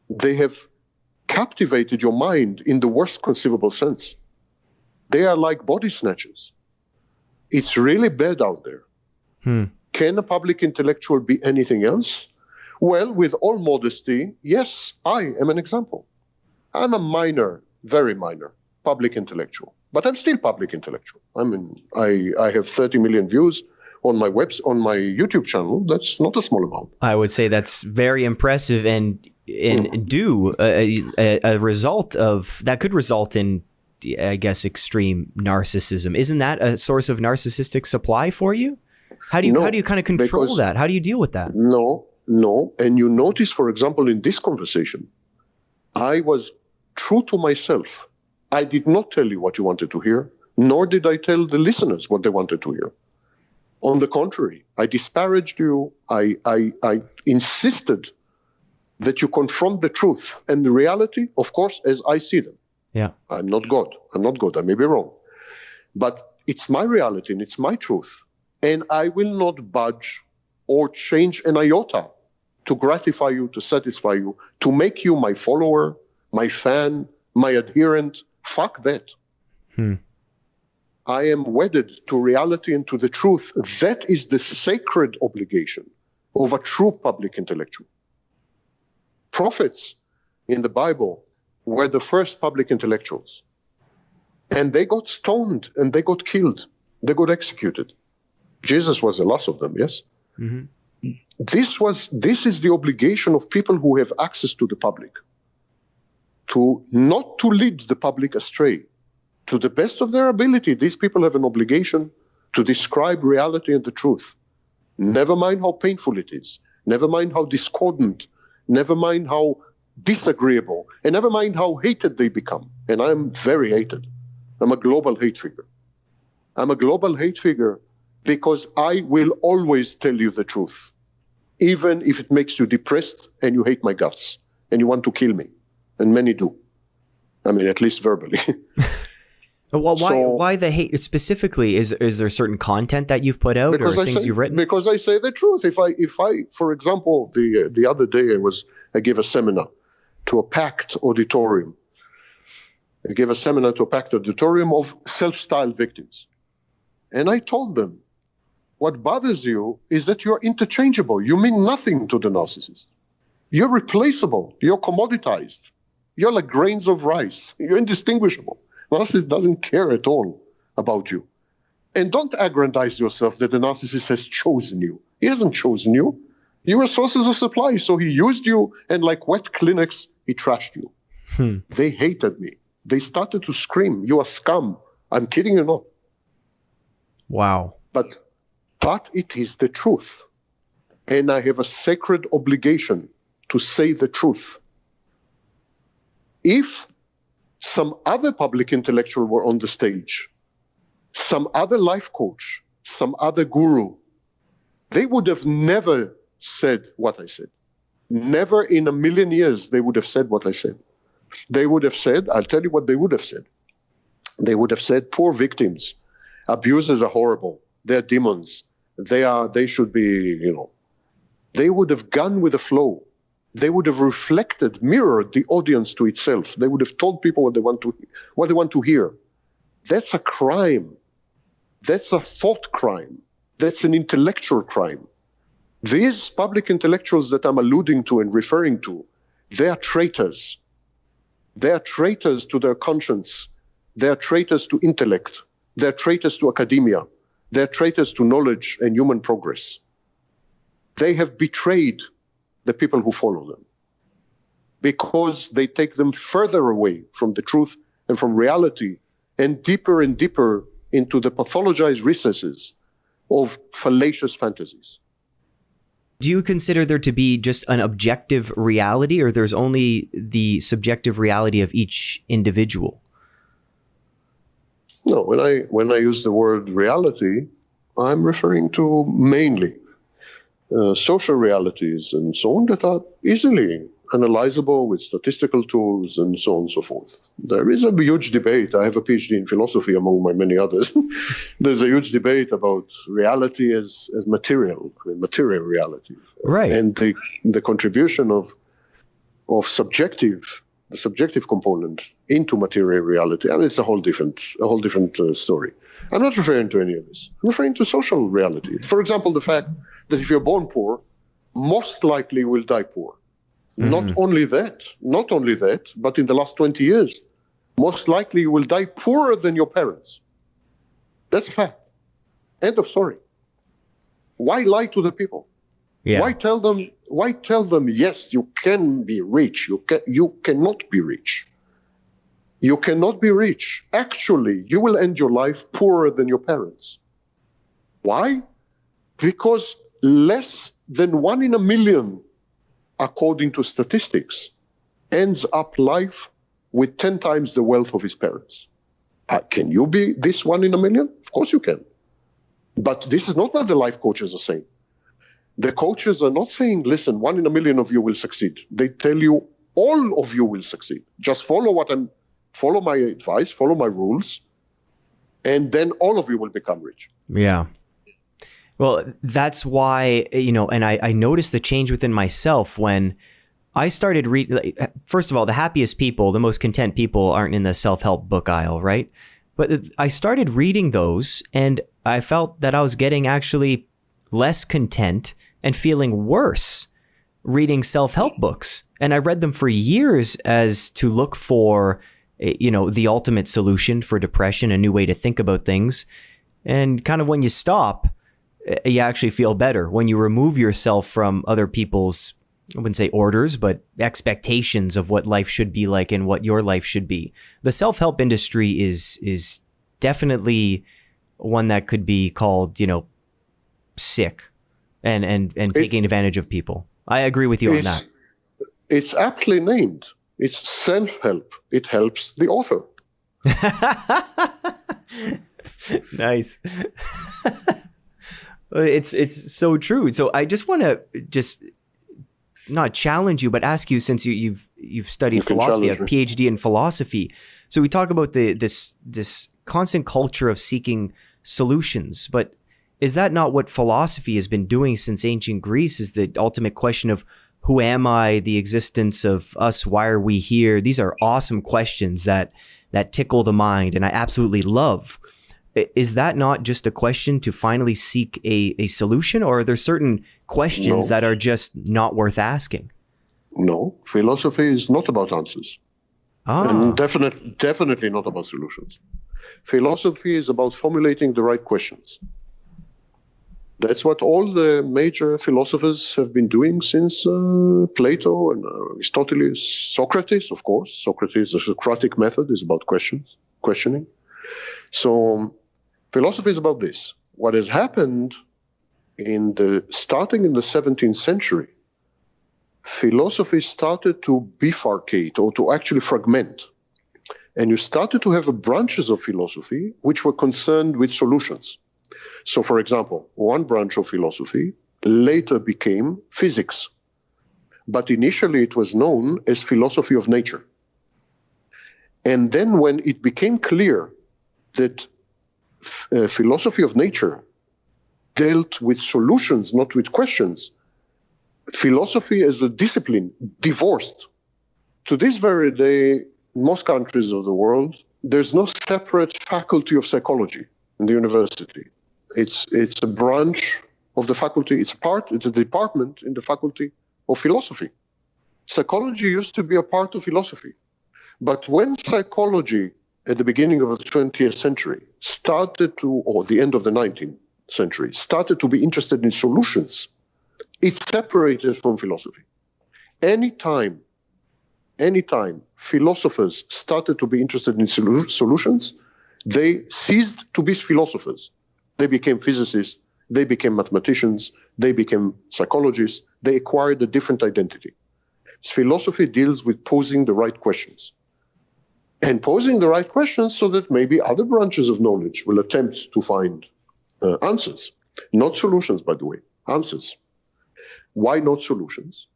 Speaker 2: They have captivated your mind in the worst conceivable sense. They are like body snatchers. It's really bad out there. Hmm. Can a public intellectual be anything else? Well, with all modesty, yes, I am an example. I'm a minor, very minor public intellectual, but I'm still public intellectual. I mean, I, I have 30 million views on my webs on my YouTube channel. That's not a small amount.
Speaker 1: I would say that's very impressive and and do a, a, a result of that could result in I guess, extreme narcissism. Isn't that a source of narcissistic supply for you? How do you no, how do you kind of control that? How do you deal with that?
Speaker 2: No, no. And you notice, for example, in this conversation, I was true to myself. I did not tell you what you wanted to hear, nor did I tell the listeners what they wanted to hear. On the contrary, I disparaged you. I, I, I insisted that you confront the truth and the reality, of course, as I see them.
Speaker 1: Yeah.
Speaker 2: I'm not God. I'm not God. I may be wrong. But it's my reality and it's my truth. And I will not budge or change an iota to gratify you, to satisfy you, to make you my follower, my fan, my adherent. Fuck that. Hmm. I am wedded to reality and to the truth. That is the sacred obligation of a true public intellectual. Prophets in the Bible were the first public intellectuals. And they got stoned and they got killed. They got executed. Jesus was the last of them, yes? Mm-hmm. This was this is the obligation of people who have access to the public. To not to lead the public astray. To the best of their ability, these people have an obligation to describe reality and the truth. Never mind how painful it is. Never mind how discordant. Never mind how disagreeable, and never mind how hated they become. And I'm very hated. I'm a global hate figure. I'm a global hate figure because I will always tell you the truth, even if it makes you depressed and you hate my guts and you want to kill me. And many do. I mean, at least verbally.
Speaker 1: well, why, so, why the hate specifically? Is is there certain content that you've put out or things
Speaker 2: say,
Speaker 1: you've written?
Speaker 2: Because I say the truth. If I, if I, for example, the the other day I was I gave a seminar, to a packed auditorium. I gave a seminar to a packed auditorium of self styled victims. And I told them, what bothers you is that you're interchangeable. You mean nothing to the narcissist. You're replaceable. You're commoditized. You're like grains of rice. You're indistinguishable. Narcissist doesn't care at all about you. And don't aggrandize yourself that the narcissist has chosen you. He hasn't chosen you. You were sources of supply, so he used you, and like wet Kleenex, he trashed you. Hmm. They hated me. They started to scream, "You are scum!" I'm kidding you not.
Speaker 1: Wow.
Speaker 2: But, but it is the truth, and I have a sacred obligation to say the truth. If some other public intellectual were on the stage, some other life coach, some other guru, they would have never said what I said. Never in a million years they would have said what I said. They would have said, I'll tell you what they would have said. They would have said, poor victims, abusers are horrible. They're demons. They are, they should be, you know. They would have gone with the flow they would have reflected, mirrored the audience to itself. They would have told people what they want to, what they want to hear. That's a crime. That's a thought crime. That's an intellectual crime. These public intellectuals that I'm alluding to and referring to, they are traitors. They are traitors to their conscience. They are traitors to intellect. They're traitors to academia. They're traitors to knowledge and human progress. They have betrayed the people who follow them because they take them further away from the truth and from reality and deeper and deeper into the pathologized recesses of fallacious fantasies.
Speaker 1: Do you consider there to be just an objective reality or there's only the subjective reality of each individual?
Speaker 2: No, when I when I use the word reality, I'm referring to mainly uh, social realities and so on that are easily analyzable with statistical tools and so on and so forth. There is a huge debate. I have a PhD in philosophy among my many others. There's a huge debate about reality as, as material, material reality.
Speaker 1: Right.
Speaker 2: And the, the contribution of, of subjective, the subjective component into material reality. And it's a whole different, a whole different uh, story. I'm not referring to any of this. I'm referring to social reality. For example, the fact that if you're born poor, most likely will die poor. Mm-hmm. Not only that, not only that, but in the last 20 years, most likely you will die poorer than your parents. That's a fact. End of story. Why lie to the people? Yeah. Why tell them? Why tell them? Yes, you can be rich. You can. You cannot be rich. You cannot be rich. Actually, you will end your life poorer than your parents. Why? Because less than one in a million, according to statistics, ends up life with 10 times the wealth of his parents. Uh, can you be this one in a million? Of course you can. But this is not what the life coaches are saying. The coaches are not saying, listen, one in a million of you will succeed. They tell you all of you will succeed. Just follow what I'm follow my advice, follow my rules, and then all of you will become rich.
Speaker 1: Yeah. Well, that's why, you know, and I, I noticed the change within myself when I started reading. First of all, the happiest people, the most content people aren't in the self help book aisle, right? But I started reading those and I felt that I was getting actually less content and feeling worse reading self help books. And I read them for years as to look for, eh, you know, the ultimate solution for depression, a new way to think about things. And kind of when you stop, you actually feel better when you remove yourself from other people's I wouldn't say orders, but expectations of what life should be like and what your life should be. The self-help industry is is definitely one that could be called, you know, sick and and and taking advantage of people. I agree with you on that.
Speaker 2: It's aptly named. It's self-help. It helps the author.
Speaker 1: nice. Uh, it's it's so true. So I just want to just not challenge you, but ask you since you, you've you've studied you philosophy, a PhD in philosophy. So we talk about the this this constant culture of seeking solutions, but is that not what philosophy has been doing since ancient Greece? Is the ultimate question of who am I, the existence of us, why are we here? These are awesome questions that that tickle the mind, and I absolutely love is that not just a question to finally seek a, a solution or are there certain questions no. that are just not worth asking
Speaker 2: No, philosophy is not about answers.
Speaker 1: Ah.
Speaker 2: And definitely, definitely not about solutions. Philosophy is about formulating the right questions. That's what all the major philosophers have been doing since uh, Plato and uh, Aristotle, Socrates, of course. Socrates, the Socratic method is about questions, questioning. So, um, philosophy is about this. What has happened in the starting in the 17th century, philosophy started to bifurcate or to actually fragment. And you started to have branches of philosophy which were concerned with solutions. So, for example, one branch of philosophy later became physics, but initially it was known as philosophy of nature. And then, when it became clear that uh, philosophy of nature dealt with solutions, not with questions, philosophy as a discipline divorced. To this very day, most countries of the world, there's no separate faculty of psychology in the university. It's it's a branch of the faculty. It's part. It's a department in the faculty of philosophy. Psychology used to be a part of philosophy, but when psychology at the beginning of the 20th century started to, or the end of the 19th century, started to be interested in solutions, it separated from philosophy. Anytime, anytime philosophers started to be interested in solutions, they ceased to be philosophers. They became physicists, they became mathematicians, they became psychologists, they acquired a different identity. Philosophy deals with posing the right questions and posing the right questions so that maybe other branches of knowledge will attempt to find uh, answers. Not solutions, by the way, answers. Why not solutions?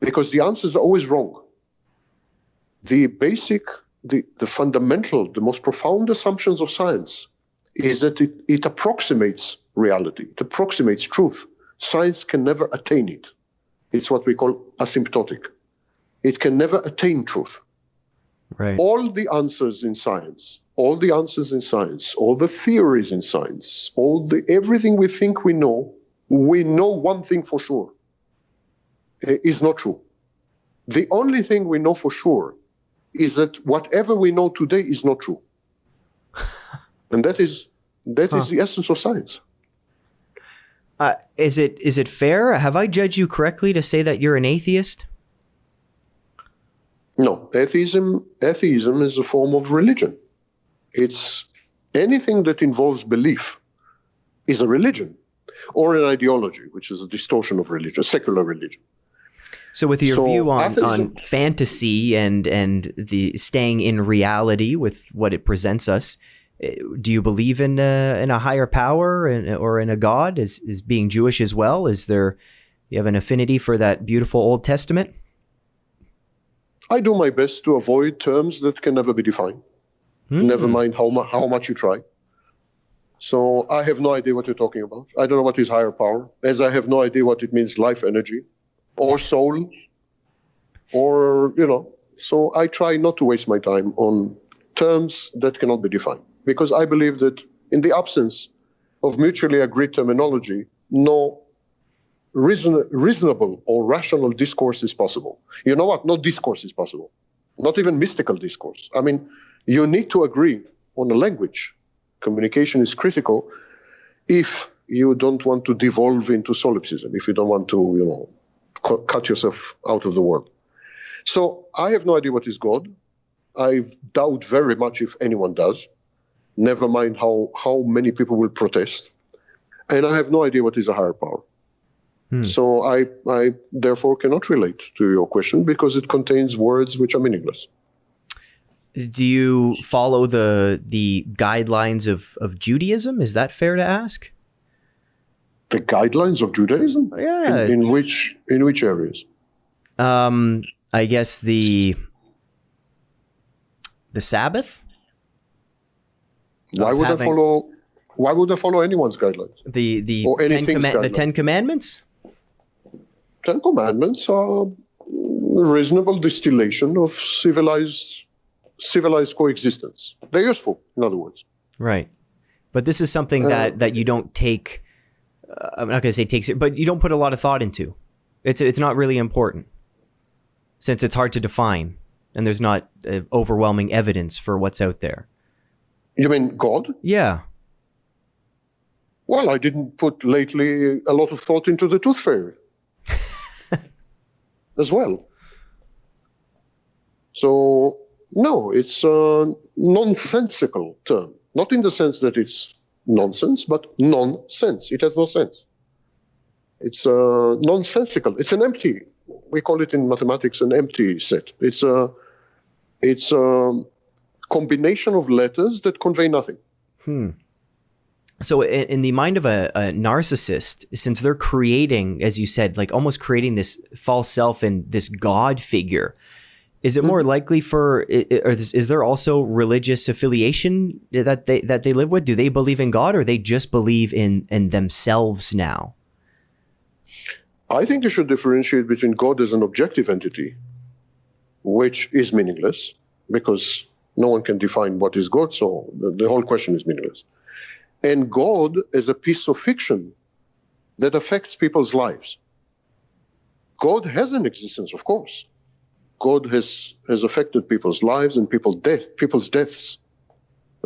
Speaker 2: Because the answers are always wrong. The basic, the, the fundamental, the most profound assumptions of science is that it, it approximates reality, it approximates truth. Science can never attain it. It's what we call asymptotic. It can never attain truth.
Speaker 1: Right.
Speaker 2: All the answers in science, all the answers in science, all the theories in science, all the everything we think we know, we know one thing for sure eh, is not true. The only thing we know for sure is that whatever we know today is not true. and that is that huh. is the essence of science.
Speaker 1: Uh, is it is it fair? Have I judged you correctly to say that you're an atheist?
Speaker 2: No, atheism atheism is a form of religion. It's anything that involves belief is a religion or an ideology, which is a distortion of religion, secular religion.
Speaker 1: So, with your so view on, on fantasy and and the staying in reality with what it presents us, eh, do you believe in a, in a higher power and, or in a God? Is is being Jewish as well? Is there you have an affinity for that beautiful Old Testament?
Speaker 2: I do my best to avoid terms that can never be defined. Mm. Never mind how, mu- how much you try. So I have no idea what you're talking about. I don't know what is higher power, as I have no idea what it means life energy or soul or, you know. So I try not to waste my time on terms that cannot be defined because I believe that in the absence of mutually agreed terminology, no reason, reasonable or rational discourse is possible. You know what? No discourse is possible. Not even mystical discourse. I mean, you need to agree on a language. Communication is critical if you don't want to devolve into solipsism, if you don't want to, you know, cu- cut yourself out of the world. So I have no idea what is God. I doubt very much if anyone does. Never mind how, how many people will protest. And I have no idea what is a higher power. Hmm. So I, I therefore cannot relate to your question because it contains words which are meaningless.
Speaker 1: Do you follow the the guidelines of, of Judaism? Is that fair to ask?
Speaker 2: The guidelines of Judaism?
Speaker 1: Yeah.
Speaker 2: In, in which in which areas?
Speaker 1: Um, I guess the the Sabbath.
Speaker 2: Why would having, I follow? Why would I follow anyone's guidelines?
Speaker 1: The the ten, Command- the Ten Commandments.
Speaker 2: Ten Commandments are a reasonable distillation of civilized civilized coexistence. They're useful, in other words.
Speaker 1: Right, but this is something uh, that that you don't take. Uh, I'm not going to say takes it, but you don't put a lot of thought into. It's it's not really important. since it's hard to define and there's not uh, overwhelming evidence for what's out there.
Speaker 2: You mean God?
Speaker 1: Yeah.
Speaker 2: Well, I didn't put lately a lot of thought into the tooth fairy as well. So, no, it's a nonsensical term. Not in the sense that it's nonsense, but nonsense. It has no sense. It's uh, nonsensical. It's an empty. We call it in mathematics an empty set. It's a, it's a combination of letters that convey nothing.
Speaker 1: Hmm. So, in, in the mind of a, a, narcissist, since they're creating, as you said, like almost creating this false self and this God figure, is it more mm-hmm. likely for, is, is there also religious affiliation that they that they live with? Do they believe in God, or they just believe in in themselves now?
Speaker 2: I think you should differentiate between God as an objective entity, which is meaningless because no one can define what is God, so the, the whole question is meaningless and God as a piece of fiction that affects people's lives. God has an existence, of course. God has, has affected people's lives and people's, death, people's deaths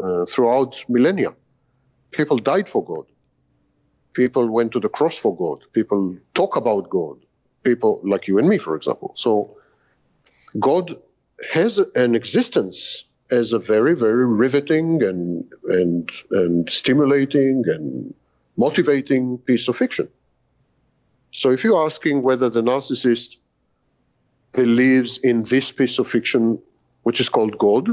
Speaker 2: uh, throughout millennia. People died for God. People went to the cross for God. People talk about God. People like you and me, for example. So God has an existence as a very, very riveting and and and stimulating and motivating piece of fiction. So if you're asking whether the narcissist believes in this piece of fiction, which is called God,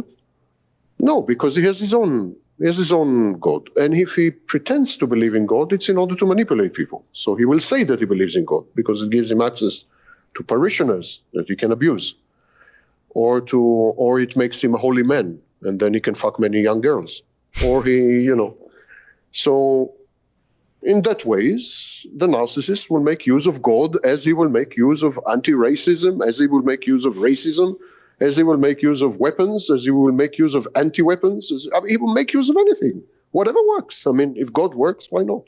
Speaker 2: no, because he has his own he has his own God. And if he pretends to believe in God, it's in order to manipulate people. So he will say that he believes in God because it gives him access to parishioners that he can abuse or to or it makes him a holy man and then he can fuck many young girls. Or he you know. So in that ways the narcissist will make use of god as he will make use of anti-racism as he will make use of racism as he will make use of weapons as he will make use of anti-weapons as, I mean, he will make use of anything whatever works. I mean if god works why not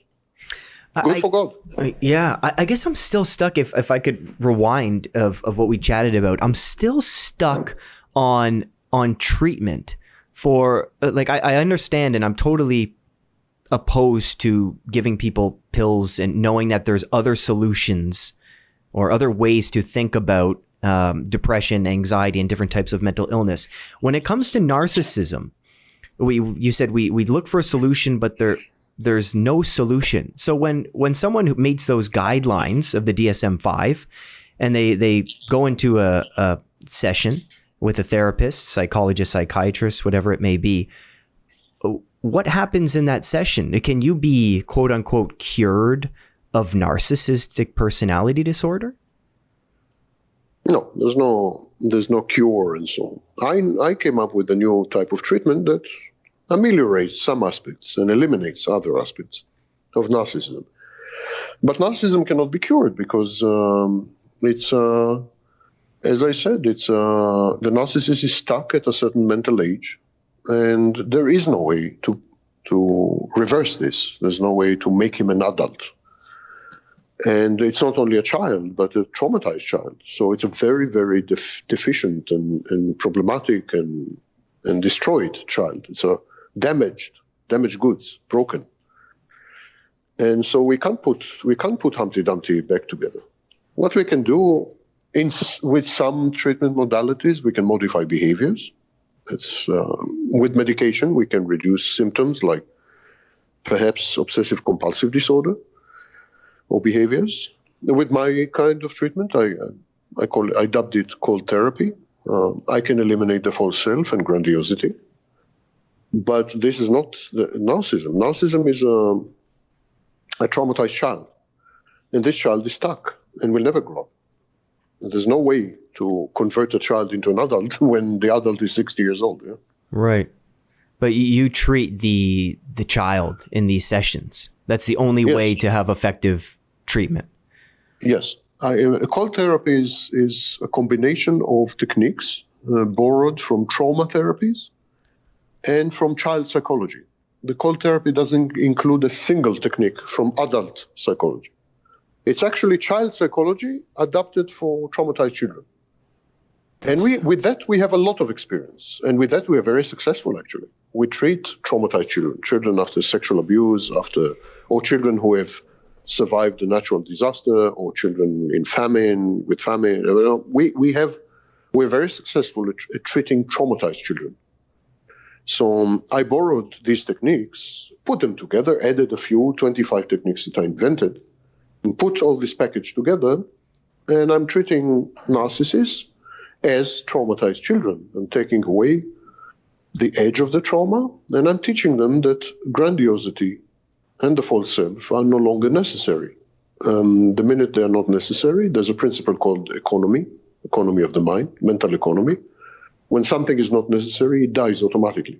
Speaker 2: Good I, for God.
Speaker 1: Yeah, I, I, guess I'm still stuck. If if I could rewind of of what we chatted about, I'm still stuck on on treatment for uh, like I, I understand and I'm totally opposed to giving people pills and knowing that there's other solutions or other ways to think about um, depression, anxiety, and different types of mental illness. When it comes to narcissism, we you said we we look for a solution, but there there's no solution. So when when someone who meets those guidelines of the DSM five, and they they go into a, a session with a therapist, psychologist, psychiatrist, whatever it may be, what happens in that session? Can you be quote unquote cured of narcissistic personality disorder?
Speaker 2: No, there's no there's no cure and so on. I I came up with a new type of treatment that ameliorates some aspects and eliminates other aspects of narcissism. But narcissism cannot be cured because um, it's, uh, as I said, it's uh, the narcissist is stuck at a certain mental age, and there is no way to to reverse this. There's no way to make him an adult. And it's not only a child, but a traumatized child. So it's a very, very def- deficient and, and problematic and and destroyed child. It's a damaged, damaged goods, broken. And so we can't put we can't put Humpty Dumpty back together. What we can do in, with some treatment modalities, we can modify behaviors. It's, uh, with medication, we can reduce symptoms like perhaps obsessive compulsive disorder or behaviors. With my kind of treatment, I, I call I dubbed it cold therapy. Uh, I can eliminate the false self and grandiosity. But this is not narcissism. Narcissism is a, a traumatized child. And this child is stuck and will never grow up. There's no way to convert a child into an adult when the adult is 60 years old. Yeah?
Speaker 1: Right. But you treat the the child in these sessions. That's the only yes. way to have effective treatment.
Speaker 2: Yes. I, uh, cold therapy is, is a combination of techniques uh, borrowed from trauma therapies and from child psychology. The cold therapy doesn't include a single technique from adult psychology. It's actually child psychology adapted for traumatized children. And we, with that, we have a lot of experience. And with that, we are very successful, actually. We treat traumatized children, children after sexual abuse, after, or children who have survived a natural disaster, or children in famine, with famine. We, we have, we're very successful at, at treating traumatized children. So I borrowed these techniques, put them together, added a few 25 techniques that I invented, and put all this package together. And I'm treating narcissists as traumatized children. I'm taking away the edge of the trauma, and I'm teaching them that grandiosity and the false self are no longer necessary. Um, the minute they are not necessary, there's a principle called economy, economy of the mind, mental economy. When something is not necessary, it dies automatically.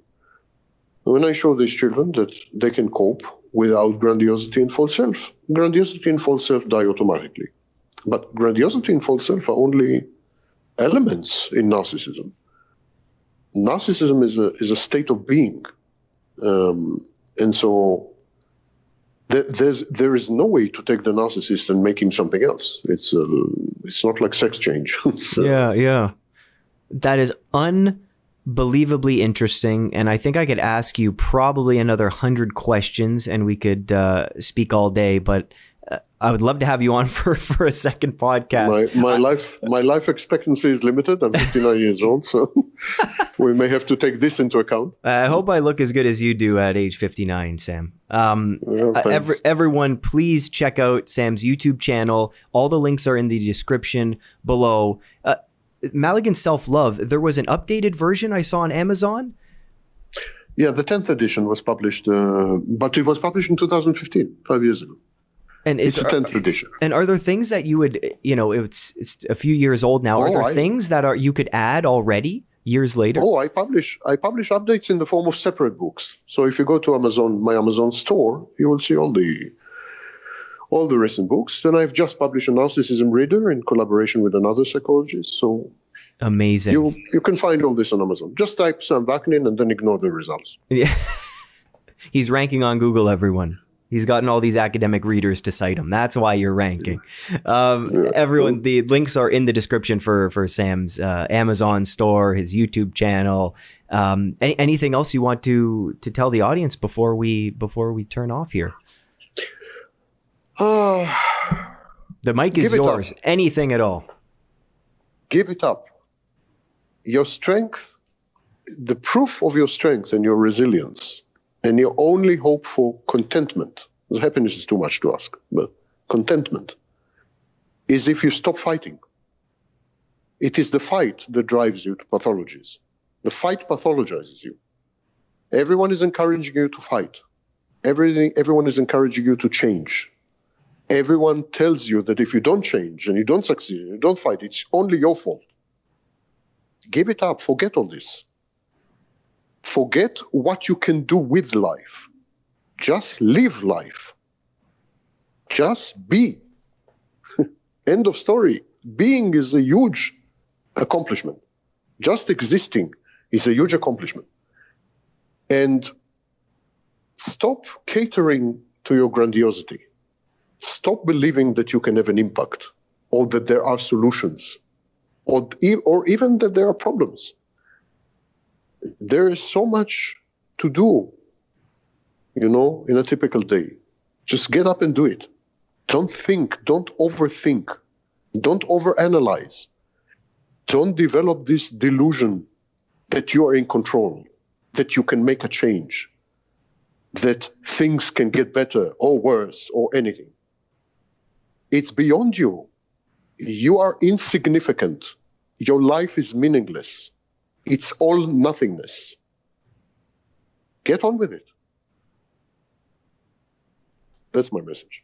Speaker 2: When I show these children that they can cope without grandiosity and false self, grandiosity and false self die automatically. But grandiosity and false self are only elements in narcissism. Narcissism is a is a state of being, um, and so th- there's there is no way to take the narcissist and make him something else. It's uh, it's not like sex change.
Speaker 1: uh, yeah, yeah, that is unbelievably interesting, and I think I could ask you probably another hundred questions, and we could uh, speak all day, but I would love to have you on for, for a second podcast.
Speaker 2: My, my I, life my life expectancy is limited. I'm 59 years old, so we may have to take this into account.
Speaker 1: I hope I look as good as you do at age 59, Sam. Um, yeah, uh, every, everyone, please check out Sam's YouTube channel. All the links are in the description below. Uh, Malignant Self Love. There was an updated version I saw on Amazon.
Speaker 2: Yeah, the 10th edition was published, uh, but it was published in 2015, five years ago. And it's a tenth edition.
Speaker 1: And are there things that you would, you know, it's it's a few years old now. Are oh, there I, things that are you could add already years later?
Speaker 2: Oh, I publish I publish updates in the form of separate books. So if you go to Amazon, my Amazon store, you will see all the all the recent books. And I've just published a narcissism reader in collaboration with another psychologist. So
Speaker 1: amazing.
Speaker 2: You you can find all this on Amazon. Just type Sam Vaknin and then ignore the results.
Speaker 1: Yeah. He's ranking on Google, everyone. He's gotten all these academic readers to cite him. That's why you're ranking. Um, everyone, the links are in the description for for Sam's uh, Amazon store, his YouTube channel. Um, any, anything else you want to to tell the audience before we before we turn off here? The mic is yours. Anything at all.
Speaker 2: Give it up. Your strength, the proof of your strength and your resilience and your only hope for contentment, happiness is too much to ask, but contentment is if you stop fighting. It is the fight that drives you to pathologies. The fight pathologizes you. Everyone is encouraging you to fight. Everything, everyone is encouraging you to change. Everyone tells you that if you don't change and you don't succeed you don't fight, it's only your fault. Give it up. Forget all this. Forget what you can do with life. Just live life. Just be. End of story. Being is a huge accomplishment. Just existing is a huge accomplishment. And stop catering to your grandiosity. Stop believing that you can have an impact or that there are solutions or, or even that there are problems there is so much to do, you know, in a typical day. Just get up and do it. Don't think, don't overthink, don't overanalyze. Don't develop this delusion that you are in control, that you can make a change, that things can get better or worse or anything. It's beyond you. You are insignificant. Your life is meaningless. It's all nothingness. Get on with it. That's my message.